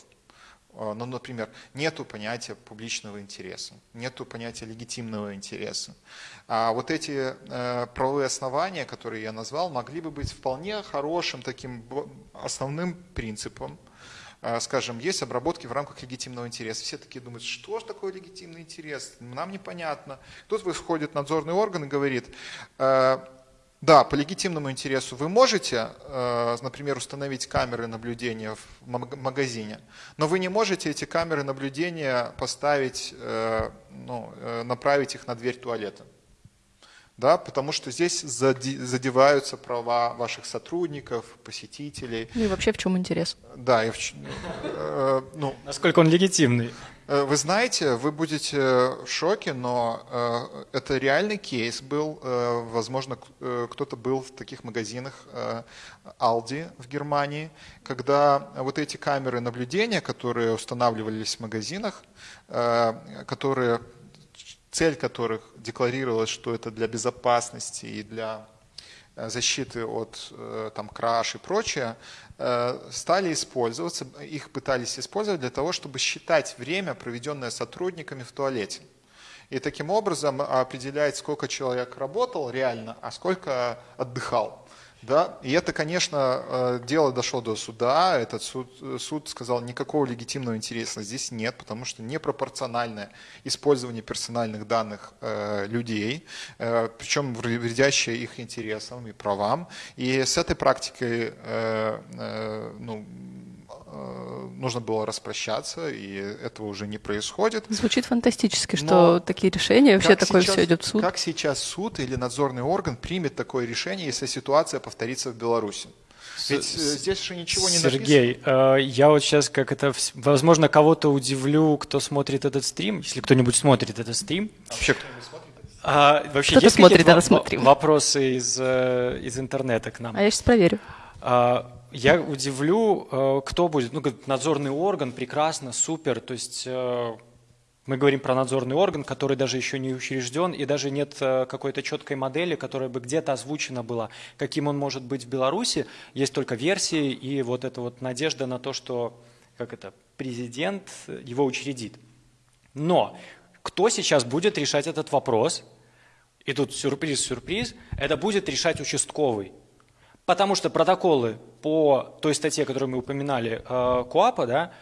ну, например, нету понятия публичного интереса, нету понятия легитимного интереса. А вот эти э, правовые основания, которые я назвал, могли бы быть вполне хорошим таким основным принципом, а, скажем, есть обработки в рамках легитимного интереса. Все такие думают, что же такое легитимный интерес? Нам непонятно. Тут выходит надзорный орган и говорит, «А, да, по легитимному интересу вы можете, а, например, установить камеры наблюдения в магазине, но вы не можете эти камеры наблюдения поставить, ну, э, направить их на дверь туалета да, потому что здесь задеваются права ваших сотрудников, посетителей. Ну и вообще в чем интерес? Да, и в, э, ну, насколько он легитимный. Э, вы знаете, вы будете в шоке, но э, это реальный кейс был. Э, возможно, э, кто-то был в таких магазинах э, Aldi в Германии, когда вот эти камеры наблюдения, которые устанавливались в магазинах, э, которые цель которых декларировалась, что это для безопасности и для э, защиты от э, там, краш и прочее, э, стали использоваться, их пытались использовать для того, чтобы считать время, проведенное сотрудниками в туалете. И таким образом определять, сколько человек работал реально, а сколько отдыхал. Да? И это, конечно, э, дело дошло до суда. Этот суд, суд сказал, никакого легитимного интереса здесь нет, потому что непропорциональное использование персональных данных э, людей, э, причем вредящее их интересам и правам. И с этой практикой э, э, ну, Э, нужно было распрощаться, и этого уже не происходит. Звучит фантастически, что Но такие решения, вообще такое сейчас, все идет в суд. Как сейчас суд или надзорный орган примет такое решение, если ситуация повторится в Беларуси? Ведь э, здесь же ничего не Сергей, написано. Э, я вот сейчас как это, возможно, кого-то удивлю, кто смотрит этот стрим, если кто-нибудь смотрит этот стрим. Вообще кто-нибудь смотрит? А, вообще Кто-то есть смотрит, да, смотрим. вопросы из, из интернета к нам? А я сейчас проверю. А, я удивлю, э, кто будет. Ну, надзорный орган, прекрасно, супер. То есть э, мы говорим про надзорный орган, который даже еще не учрежден, и даже нет э, какой-то четкой модели, которая бы где-то озвучена была, каким он может быть в Беларуси. Есть только версии и вот эта вот надежда на то, что как это, президент его учредит. Но кто сейчас будет решать этот вопрос? И тут сюрприз-сюрприз, это будет решать участковый. Потому что протоколы по той статье, которую мы упоминали, э, КУАПа, да,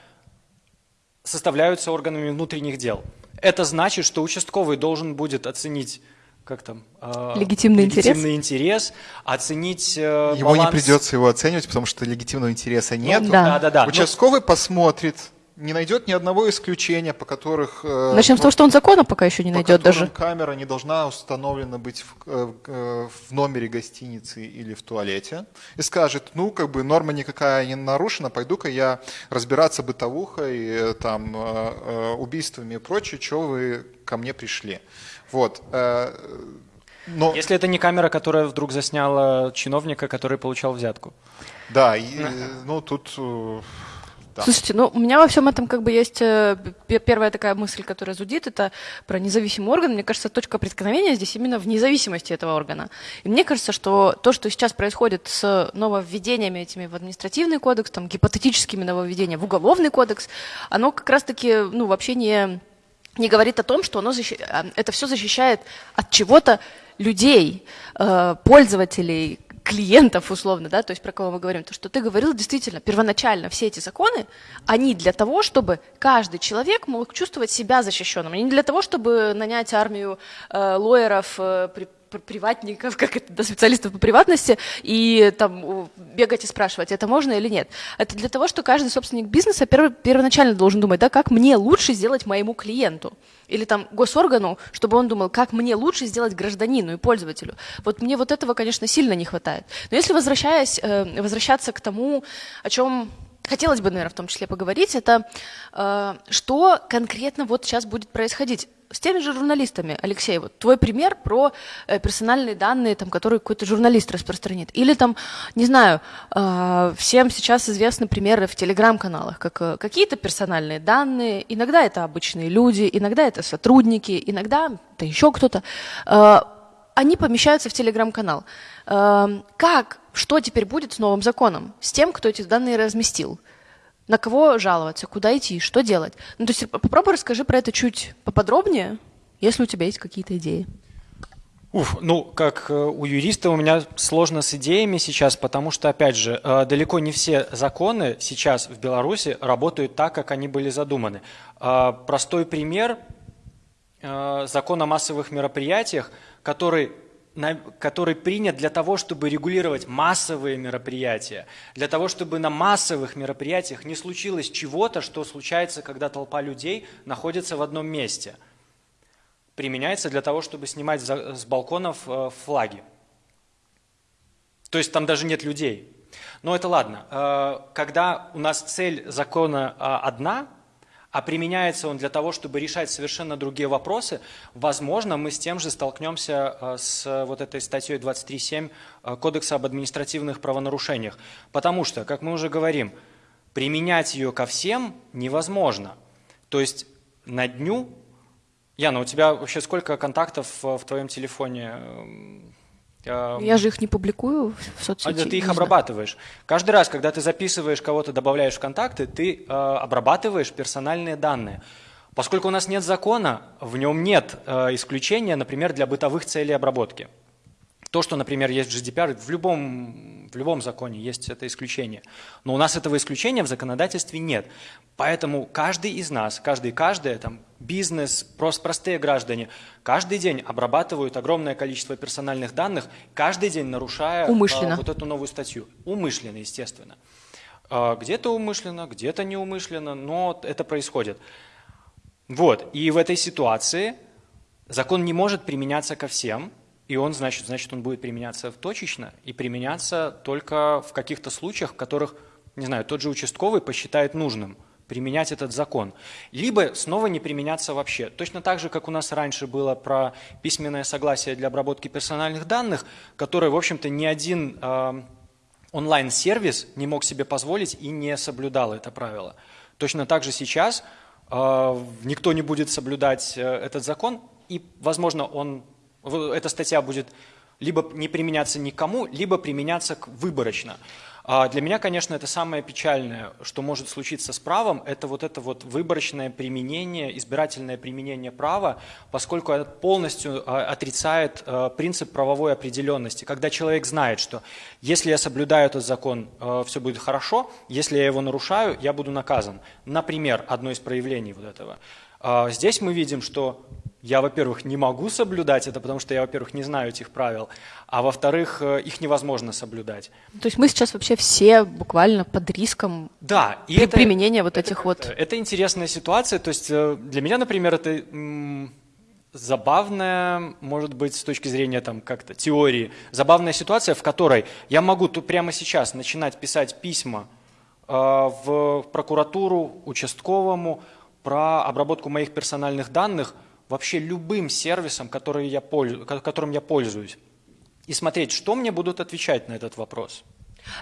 составляются органами внутренних дел. Это значит, что участковый должен будет оценить как там, э, легитимный, легитимный интерес. интерес, оценить э, Ему баланс... не придется его оценивать, потому что легитимного интереса нет. Ну, да. Да, да, да. Участковый Но... посмотрит, не найдет ни одного исключения, по которых... Э, Начнем с того, что он закона пока еще не найдет даже. камера не должна установлена быть в, э, э, в номере гостиницы или в туалете. И скажет, ну, как бы норма никакая не нарушена, пойду-ка я разбираться бытовухой, там, убийствами и прочее, что вы ко мне пришли. Вот. Но... Если это не камера, которая вдруг засняла чиновника, который получал взятку. Да, и, ну тут да. Слушайте, ну у меня во всем этом как бы есть э, первая такая мысль, которая зудит, это про независимый орган. Мне кажется, точка преткновения здесь именно в независимости этого органа. И мне кажется, что то, что сейчас происходит с нововведениями этими в административный кодекс, там, гипотетическими нововведениями в уголовный кодекс, оно как раз-таки ну, вообще не, не говорит о том, что оно защи... А, это все защищает от чего-то людей, э, пользователей, клиентов условно, да, то есть про кого мы говорим, то, что ты говорил, действительно, первоначально все эти законы, они для того, чтобы каждый человек мог чувствовать себя защищенным, они не для того, чтобы нанять армию э, лоеров, э, приватников, как это, да, специалистов по приватности, и там бегать и спрашивать, это можно или нет. Это для того, что каждый собственник бизнеса перв, первоначально должен думать, да, как мне лучше сделать моему клиенту. Или там госоргану, чтобы он думал, как мне лучше сделать гражданину и пользователю. Вот мне вот этого, конечно, сильно не хватает. Но если возвращаясь, э, возвращаться к тому, о чем хотелось бы, наверное, в том числе поговорить, это э, что конкретно вот сейчас будет происходить. с теми же журналистами, Алексей, вот твой пример про э, персональные данные, там, которые какой-то журналист распространит. Или там, не знаю, э, всем сейчас известны примеры в телеграм-каналах, как э, какие-то персональные данные, иногда это обычные люди, иногда это сотрудники, иногда это еще кто-то. Э, они помещаются в телеграм-канал. Э, как, что теперь будет с новым законом? С тем, кто эти данные разместил? на кого жаловаться, куда идти, что делать. Ну, то есть попробуй расскажи про это чуть поподробнее, если у тебя есть какие-то идеи. Уф, ну, как э, у юриста у меня сложно с идеями сейчас, потому что, опять же, э, далеко не все законы сейчас в Беларуси работают так, как они были задуманы. Э, простой пример – закон о массовых мероприятиях, который который принят для того, чтобы регулировать массовые мероприятия, для того, чтобы на массовых мероприятиях не случилось чего-то, что случается, когда толпа людей находится в одном месте. Применяется для того, чтобы снимать с балконов э, флаги. То есть там даже нет людей. Но это ладно. Э, когда у нас цель закона а, одна, а применяется он для того, чтобы решать совершенно другие вопросы, возможно, мы с тем же столкнемся э, с вот этой статьей 23.7 э, Кодекса об административных правонарушениях. Потому что, как мы уже говорим, применять ее ко всем невозможно. То есть на дню... Яна, у тебя вообще сколько контактов в твоем телефоне эм, я же их не публикую в соцсети. А ты их обрабатываешь. Каждый раз, когда ты записываешь кого-то, добавляешь в контакты, ты э, обрабатываешь персональные данные. Поскольку у нас нет закона, в нем нет э, исключения, например, для бытовых целей обработки. То, что, например, есть в GDPR, в любом, в любом законе есть это исключение. Но у нас этого исключения в законодательстве нет. Поэтому каждый из нас, каждый и каждая, там, бизнес, просто простые граждане, каждый день обрабатывают огромное количество персональных данных, каждый день нарушая умышленно. А, вот эту новую статью. Умышленно, естественно. А, где-то умышленно, где-то неумышленно, но это происходит. Вот, и в этой ситуации закон не может применяться ко всем, и он, значит, значит, он будет применяться точечно и применяться только в каких-то случаях, в которых, не знаю, тот же участковый посчитает нужным применять этот закон. Либо снова не применяться вообще. Точно так же, как у нас раньше было про письменное согласие для обработки персональных данных, которое, в общем-то, ни один э, онлайн-сервис не мог себе позволить и не соблюдал это правило. Точно так же сейчас э, никто не будет соблюдать э, этот закон, и, возможно, он эта статья будет либо не применяться никому, либо применяться выборочно. А для меня, конечно, это самое печальное, что может случиться с правом, это вот это вот выборочное применение, избирательное применение права, поскольку это полностью а, отрицает а, принцип правовой определенности. Когда человек знает, что если я соблюдаю этот закон, все будет хорошо, если я его нарушаю, я буду наказан. Например, одно из проявлений вот этого. Здесь мы видим, что я, во-первых, не могу соблюдать это, потому что я, во-первых, не знаю этих правил, а во-вторых, э, их невозможно соблюдать. То есть мы сейчас вообще все буквально под риском да, и при это, применения вот это этих вот... Это интересная ситуация, то есть э, для меня, например, это забавная, может быть, с точки зрения там как-то теории, забавная ситуация, в которой я могу тут прямо сейчас начинать писать письма э, в прокуратуру, участковому про обработку моих персональных данных – вообще любым сервисом, который я которым я пользуюсь, и смотреть, что мне будут отвечать на этот вопрос.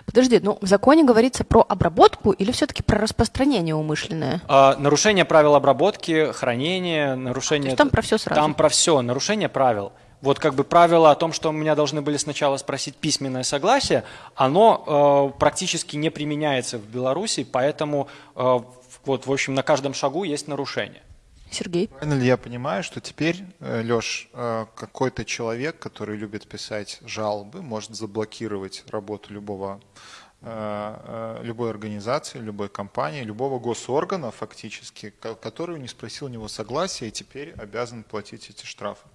Подожди, ну в законе говорится про обработку или все-таки про распространение умышленное? А, нарушение правил обработки, хранение, нарушение... Есть там про все сразу? Там про все, нарушение правил. Вот как бы правило о том, что у меня должны были сначала спросить письменное согласие, оно э, практически не применяется в Беларуси, поэтому э, вот, в общем, на каждом шагу есть нарушение. Сергей. Правильно я понимаю, что теперь, э, Леш, э, какой-то человек, который любит писать жалобы, может заблокировать работу любого э, любой организации, любой компании, любого госоргана фактически, который не спросил у него согласия и теперь обязан платить эти штрафы.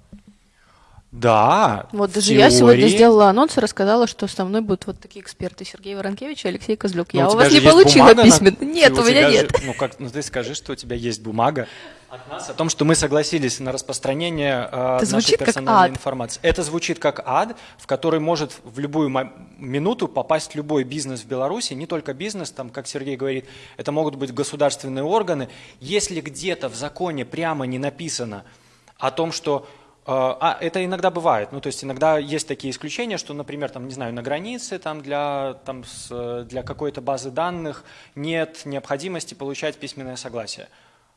Да. Вот даже теории... я сегодня сделала анонс и рассказала, что со мной будут вот такие эксперты Сергей Воронкевич и Алексей Козлюк. Ну, я у, у вас не получила письменно. На... Нет, у, у меня нет. Же... Ну как, ну ты скажи, что у тебя есть бумага от нас о том, что мы согласились на распространение э, нашей персональной информации. Это звучит как ад, в который может в любую минуту попасть любой бизнес в Беларуси, не только бизнес, там, как Сергей говорит, это могут быть государственные органы. Если где-то в законе прямо не написано, о том, что а это иногда бывает. Ну, то есть иногда есть такие исключения, что, например, там, не знаю, на границе там, для, там, с, для какой-то базы данных нет необходимости получать письменное согласие.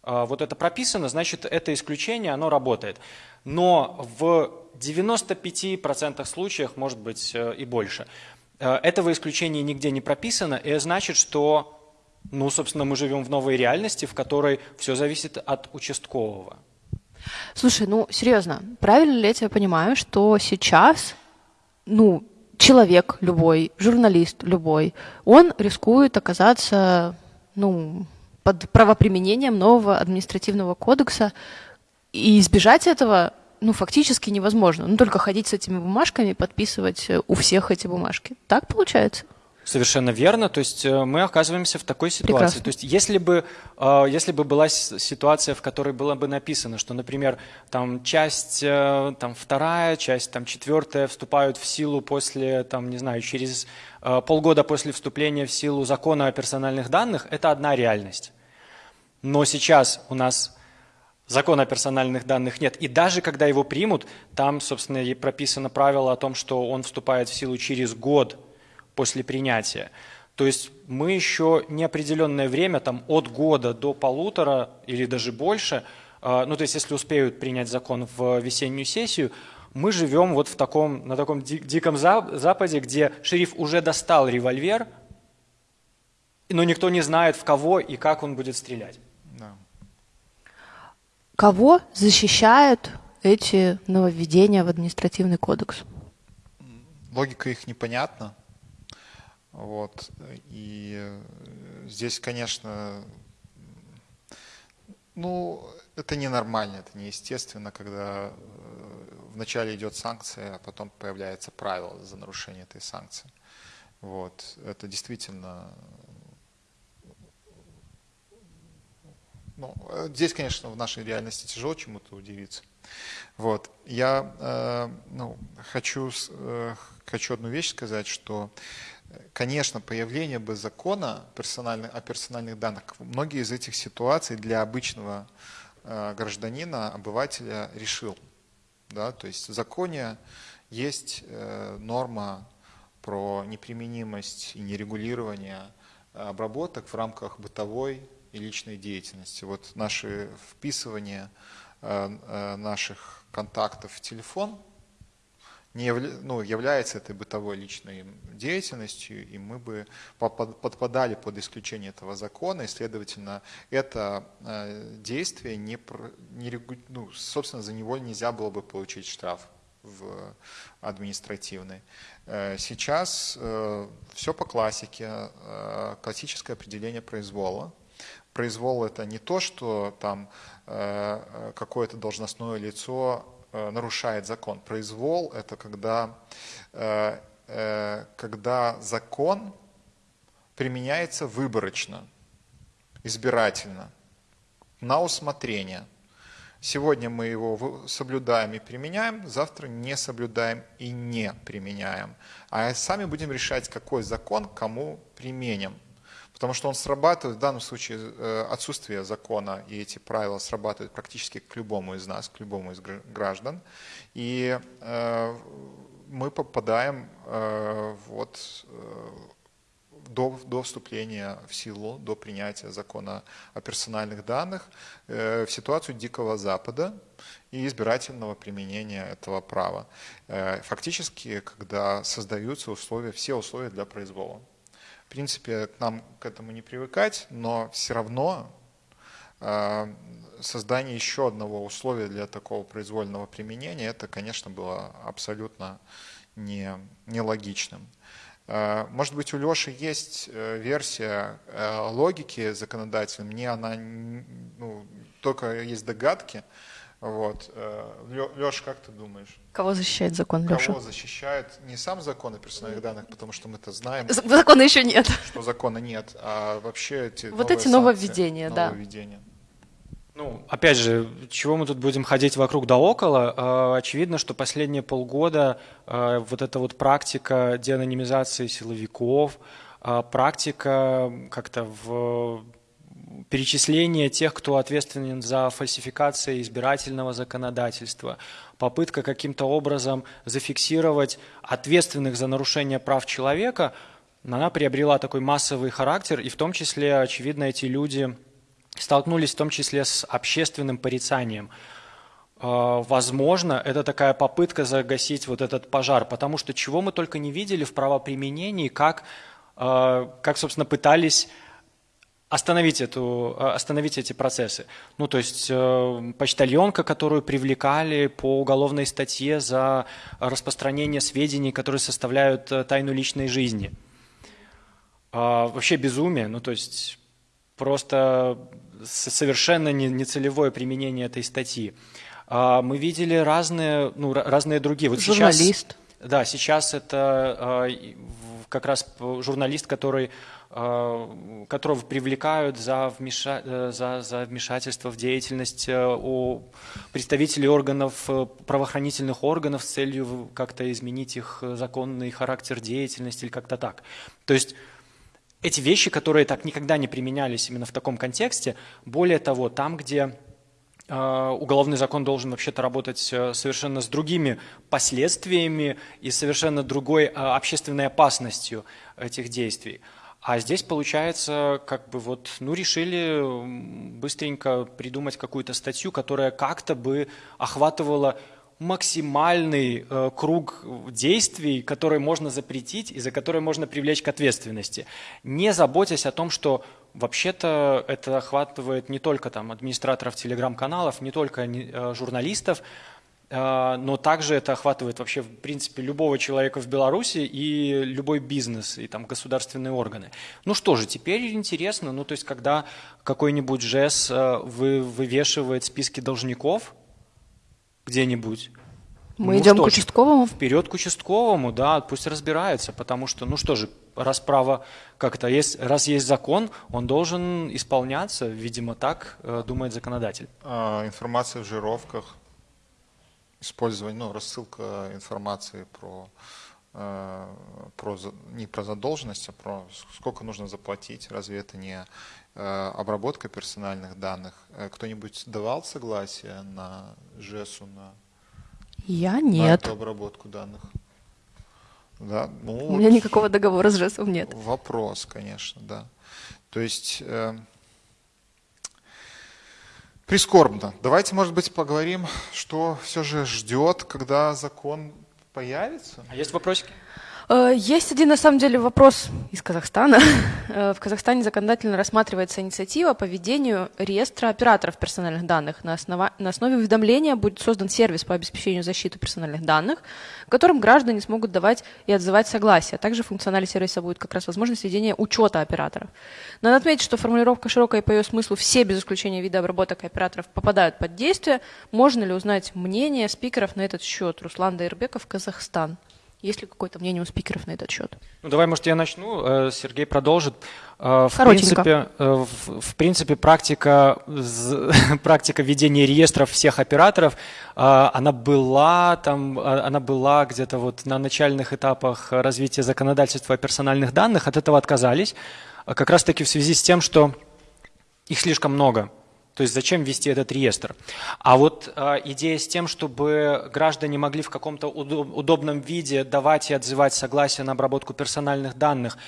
Вот это прописано, значит, это исключение, оно работает. Но в 95% случаях, может быть, э, и больше, э, этого исключения нигде не прописано, и значит, что, ну, собственно, мы живем в новой реальности, в которой все зависит от участкового. Слушай, ну серьезно, правильно ли я тебя понимаю, что сейчас, ну, человек любой, журналист любой, он рискует оказаться, ну, под правоприменением нового административного кодекса, и избежать этого, ну, фактически невозможно. Ну, только ходить с этими бумажками, подписывать у всех эти бумажки. Так получается? Совершенно верно. То есть э, мы оказываемся в такой ситуации. Прекрасно. То есть если бы, э, если бы была ситуация, в которой было бы написано, что, например, там часть э, там, вторая, часть там, четвертая вступают в силу после, там, не знаю, через полгода после вступления в силу закона о персональных данных, это одна реальность. Но сейчас у нас закона о персональных данных нет. И даже когда его примут, там, собственно, и прописано правило о том, что он вступает в силу через год – после принятия. То есть мы еще неопределенное время, там от года до полутора или даже больше, а, ну то есть если успеют принять закон в весеннюю сессию, мы живем вот в таком, на таком диком западе, где шериф уже достал револьвер, но никто не знает, в кого и как он будет стрелять. Да. Кого защищают эти нововведения в административный кодекс? Логика их непонятна. Вот. И здесь, конечно, ну, это ненормально, это неестественно, когда э, вначале идет санкция, а потом появляется правило за нарушение этой санкции. Вот. Это действительно... Ну, здесь, конечно, в нашей реальности тяжело чему-то удивиться. Вот. Я э, ну, хочу, э, хочу одну вещь сказать, что Конечно, появление бы закона о персональных данных, многие из этих ситуаций для обычного э, гражданина, обывателя решил. Да? То есть в законе есть э, норма про неприменимость и нерегулирование обработок в рамках бытовой и личной деятельности. Вот наши вписывания э, наших контактов в телефон – не явля, ну, является этой бытовой личной деятельностью, и мы бы подпадали под исключение этого закона, и, следовательно, это э, действие, не, не, ну, собственно, за него нельзя было бы получить штраф в административный. Э, сейчас э, все по классике, классическое определение произвола. Произвол это не то, что там какое-то должностное лицо нарушает закон. Произвол – это когда, э, э, когда закон применяется выборочно, избирательно, на усмотрение. Сегодня мы его соблюдаем и применяем, завтра не соблюдаем и не применяем. А сами будем решать, какой закон кому применим. Потому что он срабатывает, в данном случае э, отсутствие закона и эти правила срабатывают практически к любому из нас, к любому из граждан. И э, мы попадаем э, вот до, до вступления в силу, до принятия закона о персональных данных в ситуацию Дикого Запада и избирательного применения этого права. Фактически, когда создаются условия, все условия для произвола принципе, нам к этому не привыкать, но все равно э, создание еще одного условия для такого произвольного применения, это, конечно, было абсолютно не, нелогичным. Э, может быть, у Леши есть э, версия логики законодательной, мне она, ну, только есть догадки, вот. Э, Леша, как ты думаешь? Кого защищает закон, Леша? Кого защищает не сам закон о персональных данных, потому что мы-то знаем. Закона еще нет. Что закона нет, а вообще эти Вот эти нововведения, да. Нововведения. Ну, опять же, чего мы тут будем ходить вокруг да около? А, очевидно, что последние полгода а, вот эта вот практика деанонимизации силовиков, а, практика как-то в перечисление тех, кто ответственен за фальсификации избирательного законодательства, попытка каким-то образом зафиксировать ответственных за нарушение прав человека, она приобрела такой массовый характер, и в том числе, очевидно, эти люди столкнулись в том числе с общественным порицанием. А, возможно, это такая попытка загасить вот этот пожар, потому что чего мы только не видели в правоприменении, как, а, как собственно, пытались остановить, эту, а, остановить эти процессы. Ну, то есть э, почтальонка, которую привлекали по уголовной статье за распространение сведений, которые составляют э, тайну личной жизни. Э, вообще безумие, ну, то есть просто совершенно нецелевое применение этой статьи. Э, мы видели разные, ну, разные другие. Вот Журналист. Сейчас, да, сейчас это э, как раз журналист, который Э, которого привлекают за, вмеша... Э, за, за вмешательство в деятельность э, у представителей органов, правоохранительных органов с целью как-то изменить их законный характер деятельности или как-то так. То есть эти вещи, которые так никогда не применялись именно в таком контексте, более того, там, где уголовный закон должен вообще-то работать совершенно с другими последствиями и совершенно другой общественной опасностью этих действий. А здесь получается, как бы вот, ну, решили быстренько придумать какую-то статью, которая как-то бы охватывала максимальный э, круг действий, которые можно запретить и за которые можно привлечь к ответственности, не заботясь о том, что вообще-то это охватывает не только там администраторов телеграм-каналов, не только э, журналистов, но также это охватывает вообще, в принципе, любого человека в Беларуси и любой бизнес, и там государственные органы. Ну что же, теперь интересно, ну то есть когда какой-нибудь ЖЭС вы, вывешивает списки должников где-нибудь, мы ну, идем к участковому? Вперед к участковому, да, пусть разбирается, потому что, ну что же, раз право как-то есть, раз есть закон, он должен исполняться, видимо, так э, думает законодатель. А, информация в жировках, использование, ну, рассылка информации про, э, про не про задолженность, а про сколько нужно заплатить. Разве это не э, обработка персональных данных? Э, кто-нибудь давал согласие на ЖЭСу на, Я нет. на эту обработку данных? Да, ну, У меня никакого договора с ЖЭСом нет. Вопрос, конечно, да. То есть Прискорбно. Давайте, может быть, поговорим, что все же ждет, когда закон появится. А есть вопросики? Э, есть один, на самом деле, вопрос из Казахстана. Э, в Казахстане законодательно рассматривается инициатива по ведению реестра операторов персональных данных. На, основа... на основе уведомления будет создан сервис по обеспечению защиты персональных данных, в котором граждане смогут давать и отзывать согласие. Также функционале сервиса будет как раз возможность ведения учета операторов. Надо отметить, что формулировка широкая по ее смыслу все без исключения виды обработок операторов попадают под действие. Можно ли узнать мнение спикеров на этот счет? Руслан Дайрбеков, Казахстан. Есть ли какое-то мнение у спикеров на этот счет? Ну, давай, может, я начну, э, Сергей продолжит. Э, в принципе, э, в, в принципе практика, практика ведения реестров всех операторов, она была, там, она была где-то вот на начальных этапах развития законодательства о персональных данных, от этого отказались, как раз-таки в связи с тем, что их слишком много. То есть зачем вести этот реестр? А вот э, идея с тем, чтобы граждане могли в каком-то удобном виде давать и отзывать согласие на обработку персональных данных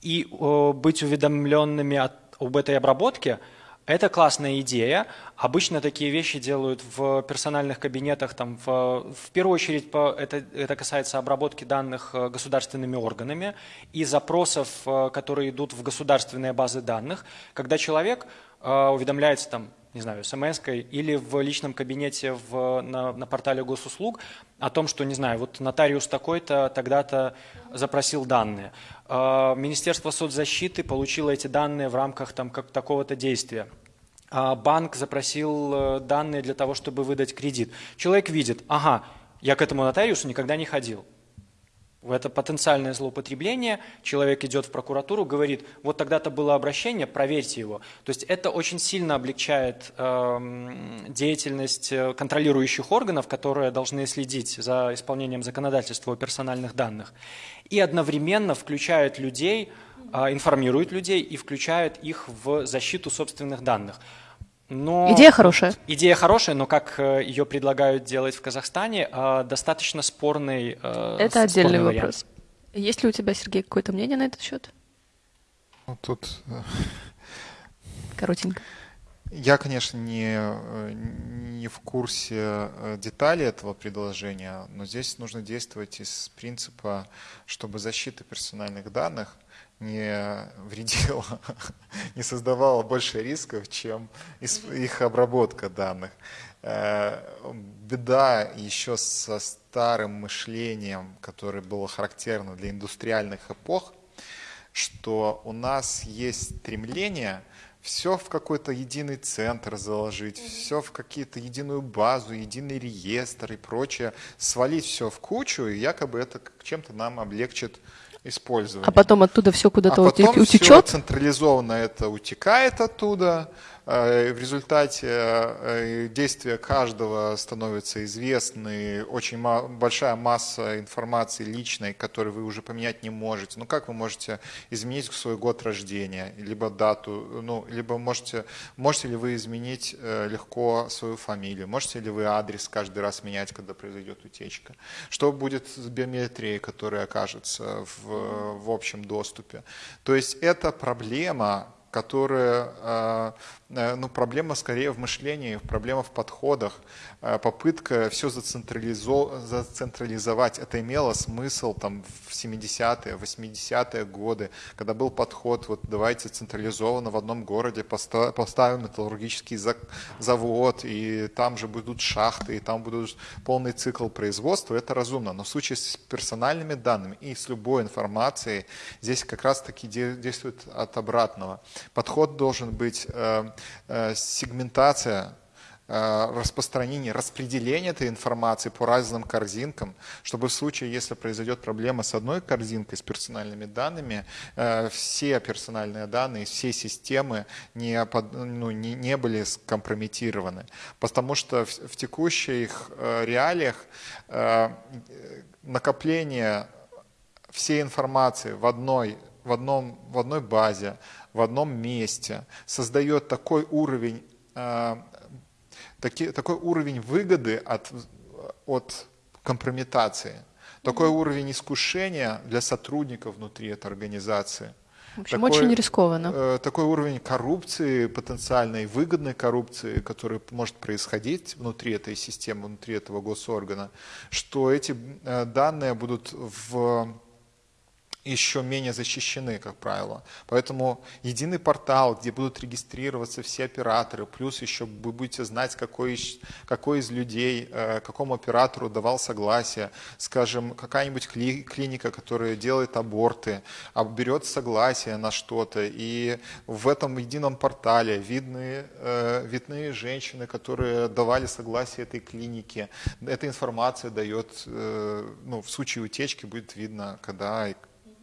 и э, быть уведомленными от, об этой обработке, это классная идея. Обычно такие вещи делают в персональных кабинетах. Там, в, в первую очередь по, это, это касается обработки данных э, государственными органами и запросов, э, которые идут в государственные базы данных, когда человек уведомляется там, не знаю, смс или в личном кабинете в, на, на портале госуслуг о том, что, не знаю, вот нотариус такой-то тогда-то запросил данные. А, Министерство соцзащиты получило эти данные в рамках там, как, такого-то действия. А, банк запросил э, данные для того, чтобы выдать кредит. Человек видит, ага, я к этому нотариусу никогда не ходил. Это потенциальное злоупотребление, человек идет в прокуратуру, говорит, вот тогда-то было обращение, проверьте его. То есть это очень сильно облегчает э, деятельность контролирующих органов, которые должны следить за исполнением законодательства о персональных данных. И одновременно включает людей, э, информирует людей и включает их в защиту собственных данных. Но идея хорошая. Идея хорошая, но как э, ее предлагают делать в Казахстане, э, достаточно спорный. Э, Это отдельный спорный вопрос. Есть ли у тебя, Сергей, какое-то мнение на этот счет? Ну, тут коротенько. Я, конечно, не, не в курсе деталей этого предложения, но здесь нужно действовать из принципа, чтобы защита персональных данных не вредила, не создавала больше рисков, чем их обработка данных. Э, беда еще со старым мышлением, которое было характерно для индустриальных эпох, что у нас есть стремление все в какой-то единый центр заложить, все в какие-то единую базу, единый реестр и прочее, свалить все в кучу, и якобы это чем-то нам облегчит использования. А потом оттуда все куда-то а потом утечет? Все централизованно это утекает оттуда, в результате э, действия каждого становится известны, очень большая масса информации личной, которую вы уже поменять не можете. Ну как вы можете изменить свой год рождения, либо дату, ну, либо можете, можете ли вы изменить э, легко свою фамилию, можете ли вы адрес каждый раз менять, когда произойдет утечка. Что будет с биометрией, которая окажется в, в общем доступе. То есть это проблема, которая, э, э, ну, проблема скорее в мышлении, проблема в подходах, попытка все зацентрализовать. Это имело смысл там в 70-е, 80-е годы, когда был подход, вот давайте централизованно в одном городе поставим металлургический завод, и там же будут шахты, и там будут полный цикл производства, это разумно. Но в случае с персональными данными и с любой информацией, здесь как раз-таки действует от обратного. Подход должен быть э, э, сегментация э, распространение, распределение этой информации по разным корзинкам, чтобы в случае, если произойдет проблема с одной корзинкой, с персональными данными, все персональные данные, все системы не, ну, не, не были скомпрометированы. Потому что в, в текущих реалиях накопление всей информации в одной, в одном, в одной базе, в одном месте, создает такой уровень, э, таки, такой уровень выгоды от, от компрометации, такой уровень искушения для сотрудников внутри этой организации. В общем, такой, очень рискованно. Э, такой уровень коррупции, потенциальной выгодной коррупции, который может происходить внутри этой системы, внутри этого госоргана, что эти э, данные будут в еще менее защищены, как правило. Поэтому единый портал, где будут регистрироваться все операторы, плюс еще вы будете знать, какой, какой из людей, э, какому оператору давал согласие. Скажем, какая-нибудь клиника, которая делает аборты, а берет согласие на что-то. И в этом едином портале видны, э, видны женщины, которые давали согласие этой клинике. Эта информация дает, э, ну, в случае утечки будет видно, когда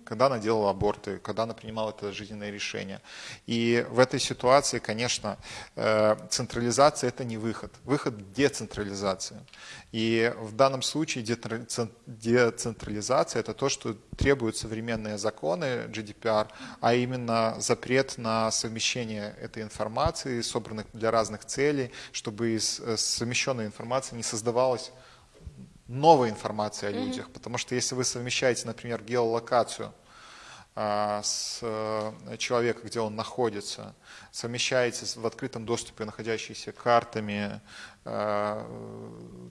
когда она делала аборты, когда она принимала это жизненное решение. И в этой ситуации, конечно, э, централизация – это не выход. Выход – децентрализация. И в данном случае децентрализация – это то, что требуют современные законы GDPR, а именно запрет на совмещение этой информации, собранных для разных целей, чтобы из э, совмещенной информации не создавалось новой информации о людях, mm-hmm. потому что если вы совмещаете, например, геолокацию с э, человека, где он находится, совмещаете в открытом доступе находящиеся картами а,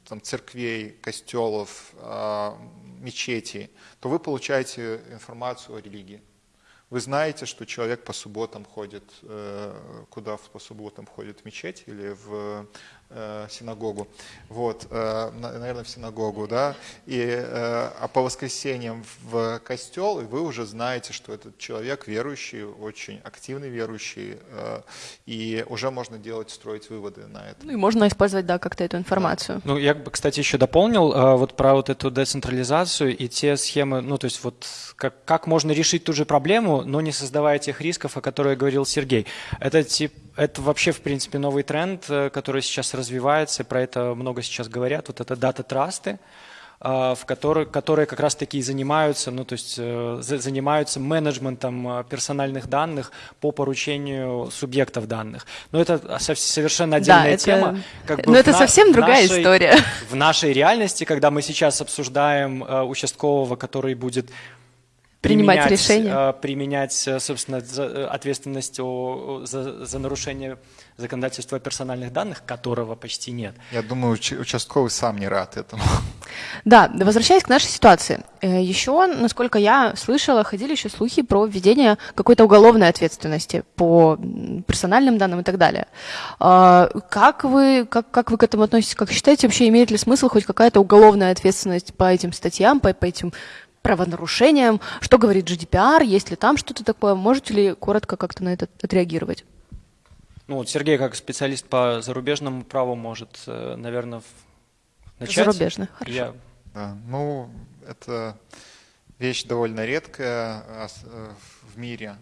там, церквей, костелов, а, мечетей, то вы получаете информацию о религии. Вы знаете, что человек по субботам ходит, э, куда по субботам ходит в мечеть или в э, синагогу, вот, э, наверное, в синагогу, да, и, э, а по воскресеньям в костел, и вы уже знаете, что этот человек верующий, очень активный верующий, э, и уже можно делать, строить выводы на это. Ну и можно использовать, да, как-то эту информацию. Да. Ну, я бы, кстати, еще дополнил э, вот про вот эту децентрализацию и те схемы, ну, то есть вот как, как можно решить ту же проблему, но не создавая тех рисков, о которых говорил Сергей. Это тип это вообще, в принципе, новый тренд, э, который сейчас развивается, про это много сейчас говорят. Вот это дата-трасты, э, в которые, которые как раз-таки занимаются, ну, то есть э, занимаются менеджментом персональных данных по поручению субъектов данных. Но это совершенно отдельная да, это, тема. Как бы Но это на, совсем другая нашей, история. В нашей реальности, когда мы сейчас обсуждаем участкового, который будет принимать решения. Э, применять, э, собственно, э, ответственность за, за нарушение законодательства о персональных данных, которого почти нет. Я думаю, участковый сам не рад этому. Да, возвращаясь к нашей ситуации. Еще, насколько я слышала, ходили еще слухи про введение какой-то уголовной ответственности по персональным данным и так далее. Как вы, как, как вы к этому относитесь? Как считаете, вообще имеет ли смысл хоть какая-то уголовная ответственность по этим статьям, по, по этим правонарушениям. Что говорит GDPR, есть ли там что-то такое? Можете ли коротко как-то на это отреагировать? Ну вот Сергей, как специалист по зарубежному праву, может, э, наверное, начать. Зарубежное, хорошо. Я... Да, ну, это вещь довольно редкая а, э, в мире,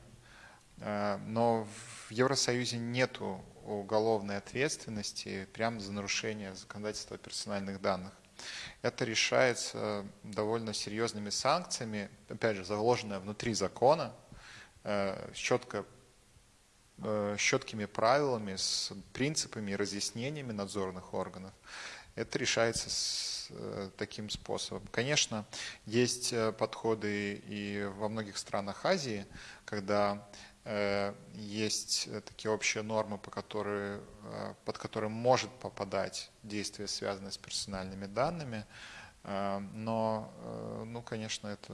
э, но в Евросоюзе нету уголовной ответственности прямо за нарушение законодательства о персональных данных. Это решается довольно серьезными санкциями, опять же, заложенное внутри закона, четко четкими правилами, с принципами и разъяснениями надзорных органов. Это решается с э, таким способом. Конечно, есть подходы и во многих странах Азии, когда Э, есть э, такие общие нормы, по которые, э, под которые может попадать действие, связанное с персональными данными, но, ну, конечно, это,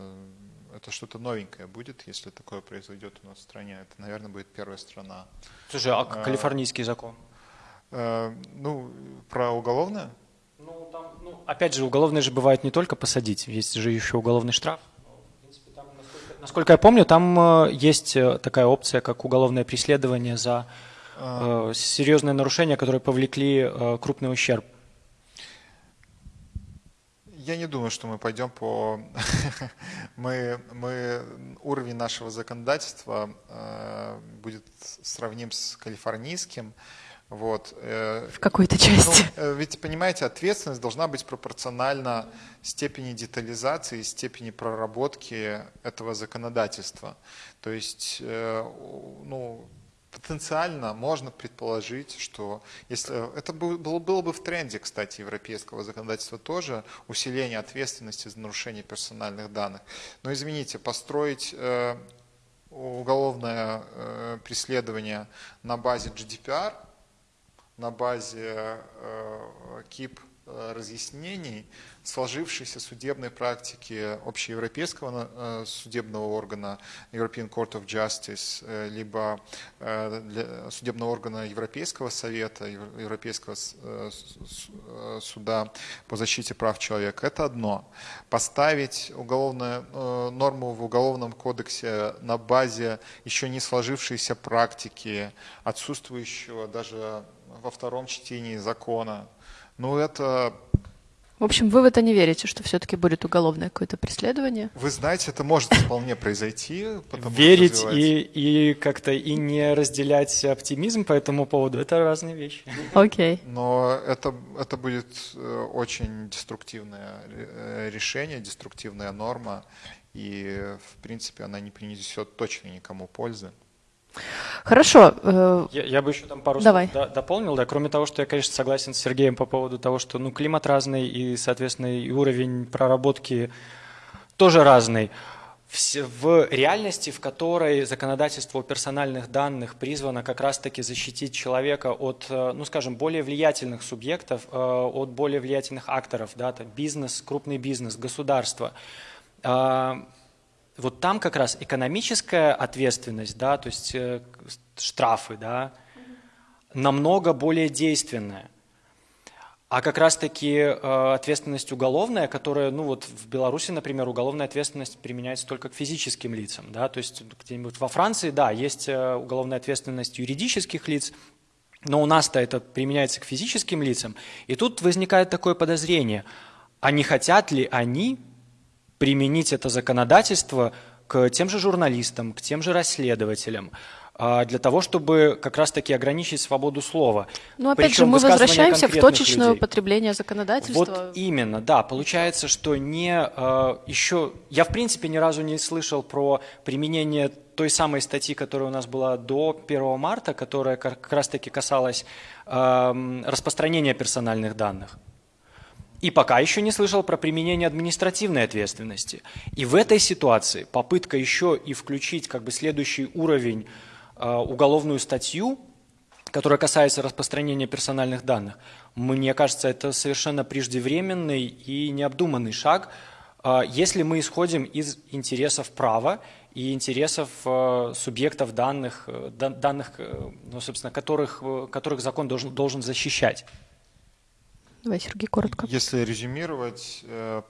это что-то новенькое будет, если такое произойдет у нас в стране. Это, наверное, будет первая страна. Слушай, а калифорнийский закон? Ну, про уголовное? Ну, там, ну, опять же, уголовное же бывает не только посадить, есть же еще уголовный штраф. Насколько я помню, там э, есть э, такая опция, как уголовное преследование за а. э, серьезные нарушения, которые повлекли крупный ущерб. Я не думаю, что мы пойдем по... мы, мы уровень нашего законодательства э, будет сравним с калифорнийским. Вот. Э, В какой-то части. Ну, э, ведь, понимаете, ответственность должна быть пропорциональна степени детализации, степени проработки этого законодательства. То есть, э, ну, потенциально можно предположить, что если это было, было бы в тренде, кстати, европейского законодательства тоже, усиление ответственности за нарушение персональных данных. Но извините, построить уголовное преследование на базе GDPR – на базе э, КИП э, разъяснений сложившейся судебной практики общеевропейского э, судебного органа European Court of Justice, либо судебного органа Европейского совета, Европейского суда по защите прав человека. Это одно. Поставить уголовную норму в Уголовном кодексе на базе еще не сложившейся практики, отсутствующего даже во втором чтении закона. Ну, это... В общем, вы в это не верите, что все-таки будет уголовное какое-то преследование? Вы знаете, это может вполне произойти. Верить и, и как-то и не разделять оптимизм по этому поводу – это разные вещи. Окей. Okay. Но это, это будет э, очень деструктивное э, решение, деструктивная норма, и, в принципе, она не принесет точно никому пользы. Хорошо. Э, я, я бы еще там пару Давай. слов дополнил. Да. Кроме того, что я, конечно, согласен с Сергеем по поводу того, что ну, климат разный и, соответственно, и уровень проработки тоже разный. В реальности, в которой законодательство о персональных данных призвано как раз-таки защитить человека от, э, ну скажем, более влиятельных субъектов, э, от более влиятельных акторов, да, там бизнес, крупный бизнес, государство, вот там как раз экономическая ответственность, да, то есть э, штрафы, да, намного более действенная. а как раз-таки э, ответственность уголовная, которая, ну вот в Беларуси, например, уголовная ответственность применяется только к физическим лицам, да, то есть где-нибудь во Франции, да, есть э, уголовная ответственность юридических лиц, но у нас-то это применяется к физическим лицам, и тут возникает такое подозрение, а не хотят ли они применить это законодательство к тем же журналистам, к тем же расследователям, а, для того, чтобы как раз-таки ограничить свободу слова. Ну, опять Причем же, мы возвращаемся в точечное людей. употребление законодательства. Вот именно, да. Получается, что не а, еще... Я, в принципе, ни разу не слышал про применение той самой статьи, которая у нас была до 1 марта, которая как раз-таки касалась распространения персональных данных. И пока еще не слышал про применение административной ответственности. И в этой ситуации попытка еще и включить как бы следующий уровень Э, уголовную статью, которая касается распространения персональных данных, мне кажется, это совершенно преждевременный и необдуманный шаг, э, если мы исходим из интересов права и интересов э, субъектов данных, данных ну, собственно, которых, которых закон должен, должен защищать. Давай, Сергей, коротко. Если резюмировать,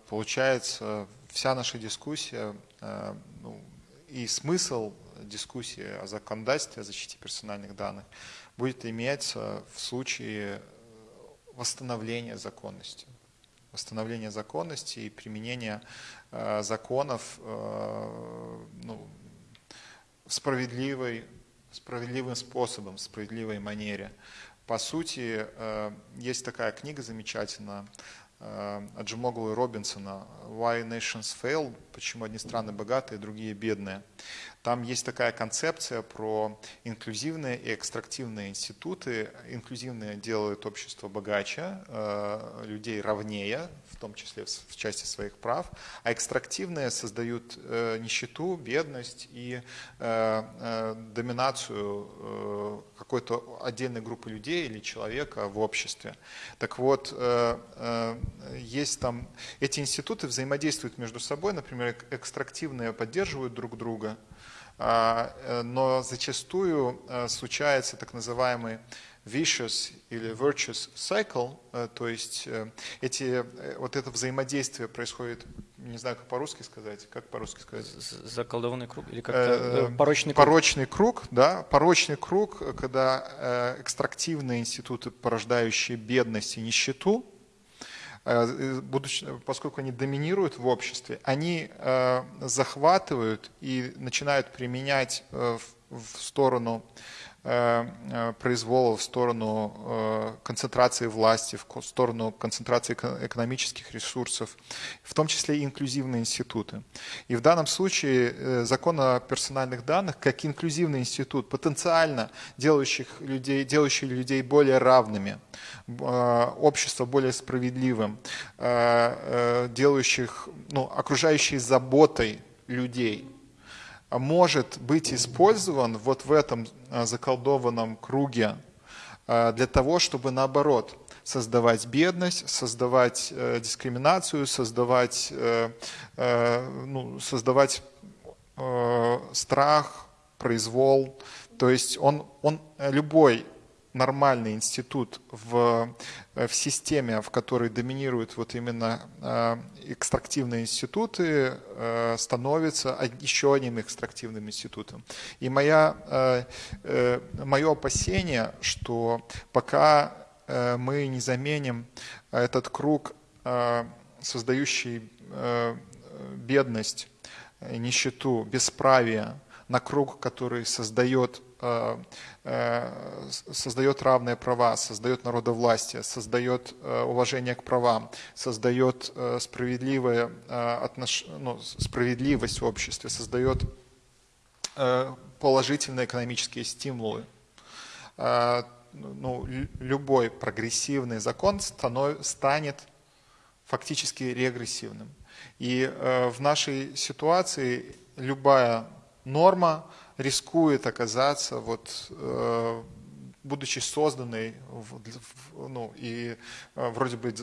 получается, вся наша дискуссия ну, и смысл дискуссии о законодательстве о защите персональных данных будет иметься в случае э, восстановления законности. Восстановления законности и применения э, законов э, ну, справедливой, справедливым способом, в справедливой манере. По сути, э, есть такая книга замечательная э, Аджимоглу и Робинсона «Why Nations Fail», «Почему одни страны богатые, другие бедные». Там есть такая концепция про инклюзивные и экстрактивные институты. Инклюзивные делают общество богаче, э, людей ровнее, в том числе в части своих прав, а экстрактивные создают э, нищету, бедность и э, доминацию какой-то отдельной группы людей или человека в обществе. Так вот, есть там, эти институты взаимодействуют между собой, например, экстрактивные поддерживают друг друга, но зачастую э, случается так называемый vicious или virtuous cycle, э, то есть эти, вот это взаимодействие происходит, не знаю, как по-русски сказать, как по-русски сказать? Заколдованный круг или как порочный круг? Порочный круг, да, порочный круг, когда экстрактивные институты, порождающие бедность и нищету, Э, будучи, поскольку они доминируют в обществе, они э, захватывают и начинают применять э, в сторону Э, э, произвола в сторону э, концентрации власти, в сторону концентрации экономических ресурсов, в том числе и инклюзивные институты. И в данном случае закон о персональных данных, как инклюзивный институт, потенциально делающих людей, делающий людей более равными, общество более справедливым, делающих, ну, окружающий заботой людей – может быть использован вот в этом а, заколдованном круге а, для того, чтобы наоборот создавать бедность, создавать э, дискриминацию, создавать, э, э, ну, создавать страх, произвол. То есть он, он любой нормальный институт в, в системе, в которой доминируют вот именно экстрактивные институты, э, становится еще одним экстрактивным институтом. И моя, мое опасение, что пока мы не заменим этот круг, создающий бедность, нищету, бесправие, на круг, который создает Э, э, создает равные права, создает народовластие, создает э, уважение к правам, создает справедливое отнош... ну, справедливость в обществе, создает положительные экономические стимулы. Ну, любой прогрессивный закон станов... станет фактически регрессивным. И в нашей ситуации любая норма, рискует оказаться, вот, э, будучи созданной ну, и э, вроде бы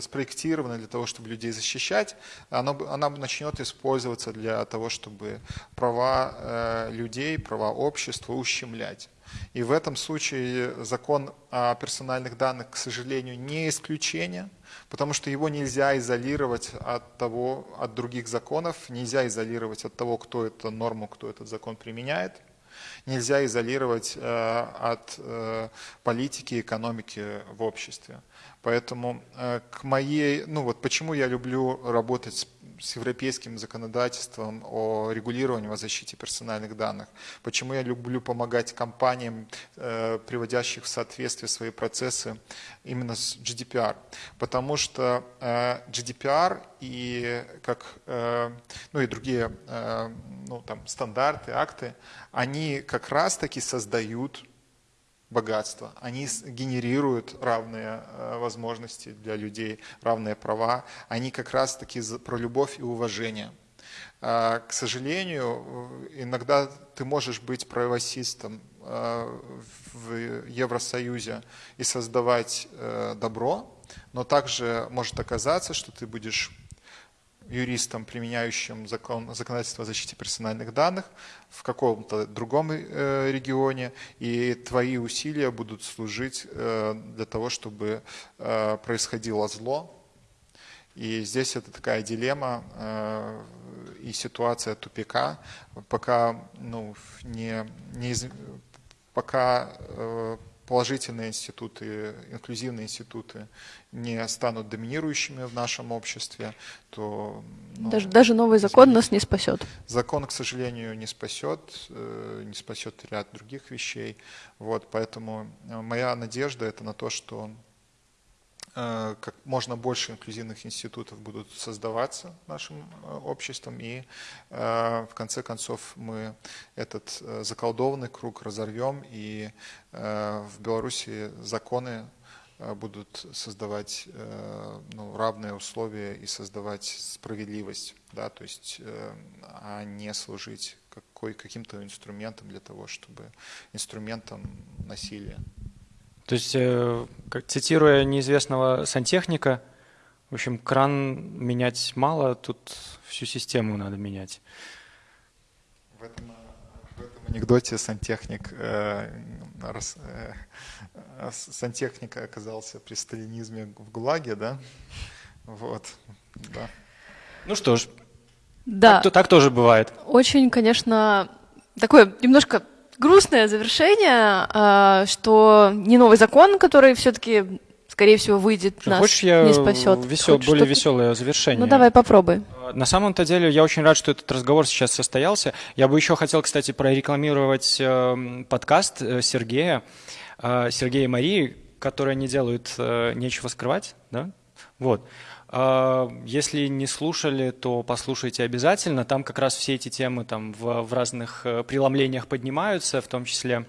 спроектированной для того, чтобы людей защищать, она, она начнет использоваться для того, чтобы права э, людей, права общества ущемлять. И в этом случае закон о персональных данных, к сожалению, не исключение, потому что его нельзя изолировать от, того, от других законов, нельзя изолировать от того, кто эту норму, кто этот закон применяет, нельзя изолировать э, от э, политики экономики в обществе. Поэтому э, к моей, ну вот почему я люблю работать с с европейским законодательством о регулировании, о защите персональных данных. Почему я люблю помогать компаниям, э, приводящих в соответствие свои процессы именно с GDPR? Потому что э, GDPR и, как, э, ну и другие ну, там, стандарты, акты, они как раз-таки создают богатство. Они генерируют равные э, возможности для людей, равные права. Они как раз-таки про любовь и уважение. А, к сожалению, иногда ты можешь быть правосистом э, в Евросоюзе и создавать э, добро, но также может оказаться, что ты будешь юристом, применяющим закон, законодательство о защите персональных данных в каком-то другом э, регионе, и твои усилия будут служить э, для того, чтобы э, происходило зло. И здесь это такая дилемма э, и ситуация тупика, пока ну, не, не пока э, положительные институты, инклюзивные институты не станут доминирующими в нашем обществе, то... Ну, даже, даже новый закон нас не спасет. Закон, к сожалению, не спасет, э, не спасет ряд других вещей. Вот, поэтому э, моя надежда это на то, что Э, как можно больше инклюзивных институтов будут создаваться нашим обществом, и в конце концов мы этот заколдованный круг разорвем, и в Беларуси законы будут создавать ну, равные условия и создавать справедливость, да, то есть, а не служить какой, каким-то инструментом для того, чтобы инструментом насилия. То есть, э, как, цитируя неизвестного сантехника, в общем, кран менять мало, тут всю систему надо менять. В этом анекдоте сантехник, э, рас, э, сантехник оказался при сталинизме в ГУЛАГе, да? Вот, да. Ну что ж, да. так, так тоже бывает. Очень, конечно, такое немножко грустное завершение, а, что не новый закон, который все-таки, скорее всего, выйдет, Что, нас хочешь, я не спасет. Весел, Хочешь более веселое завершение? Ну давай попробуй. На самом-то деле я очень рад, что этот разговор сейчас состоялся. Я бы еще хотел, кстати, прорекламировать э, подкаст э, Сергея, э, Сергея и Марии, которые не делают «Нечего скрывать». Да? Вот. Если не слушали, то послушайте обязательно. Там как раз все эти темы там в, в разных преломлениях поднимаются, в том числе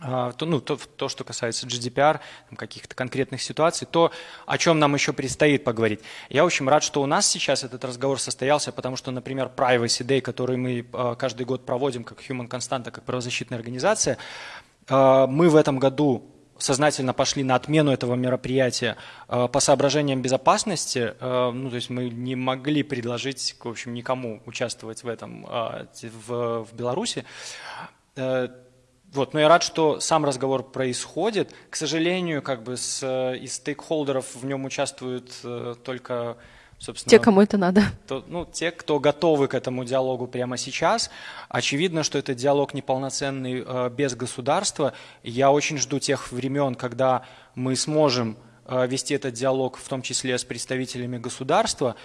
то, ну, то, то, что касается GDPR, каких-то конкретных ситуаций, то, о чем нам еще предстоит поговорить. Я очень рад, что у нас сейчас этот разговор состоялся, потому что, например, Privacy Day, который мы э, каждый год проводим как Human Constanta, как правозащитная организация, э, мы в этом году сознательно пошли на отмену этого мероприятия э, по соображениям безопасности, э, ну, то есть мы не могли предложить, в общем, никому участвовать в этом э, в, в Беларуси. Вот, но я рад, что сам разговор происходит. К сожалению, как бы с, из стейкхолдеров в нем участвуют только собственно... Те, кому это надо. То, ну, те, кто готовы к этому диалогу прямо сейчас. Очевидно, что это диалог неполноценный э, без государства. Я очень жду тех времен, когда мы сможем э, вести этот диалог, в том числе с представителями государства.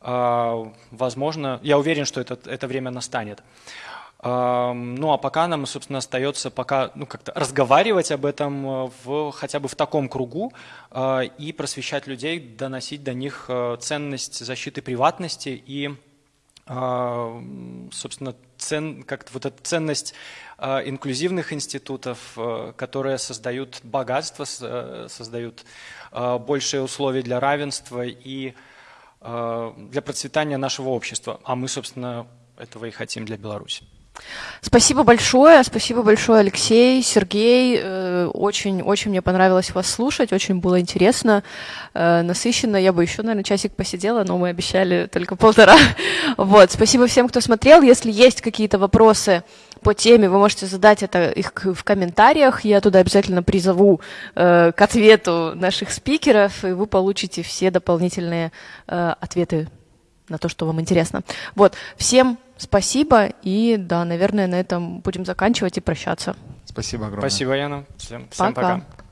Э, возможно, я уверен, что это, это время настанет. Ну а пока нам, собственно, остается пока ну, как-то разговаривать об этом э, в, хотя бы в таком кругу э, и просвещать людей, доносить до них э, ценность защиты приватности и, собственно, цен, как вот эта ценность инклюзивных институтов, которые создают богатство, создают большие условия для равенства и для процветания нашего общества. А мы, собственно, этого и хотим для Беларуси. Спасибо большое, спасибо большое, Алексей, Сергей. Очень-очень э, мне понравилось вас слушать, очень было интересно, э, насыщенно. Я бы еще, наверное, часик посидела, но мы обещали только полтора. Вот, спасибо всем, кто смотрел. Если есть какие-то вопросы по теме, вы можете задать это их в комментариях. Я туда обязательно призову э, к ответу наших спикеров, и вы получите все дополнительные ответы на то, что вам интересно. Вот, всем спасибо, и да, наверное, на этом будем заканчивать и прощаться. Спасибо огромное. Спасибо, Яна. Всем, всем пока. пока.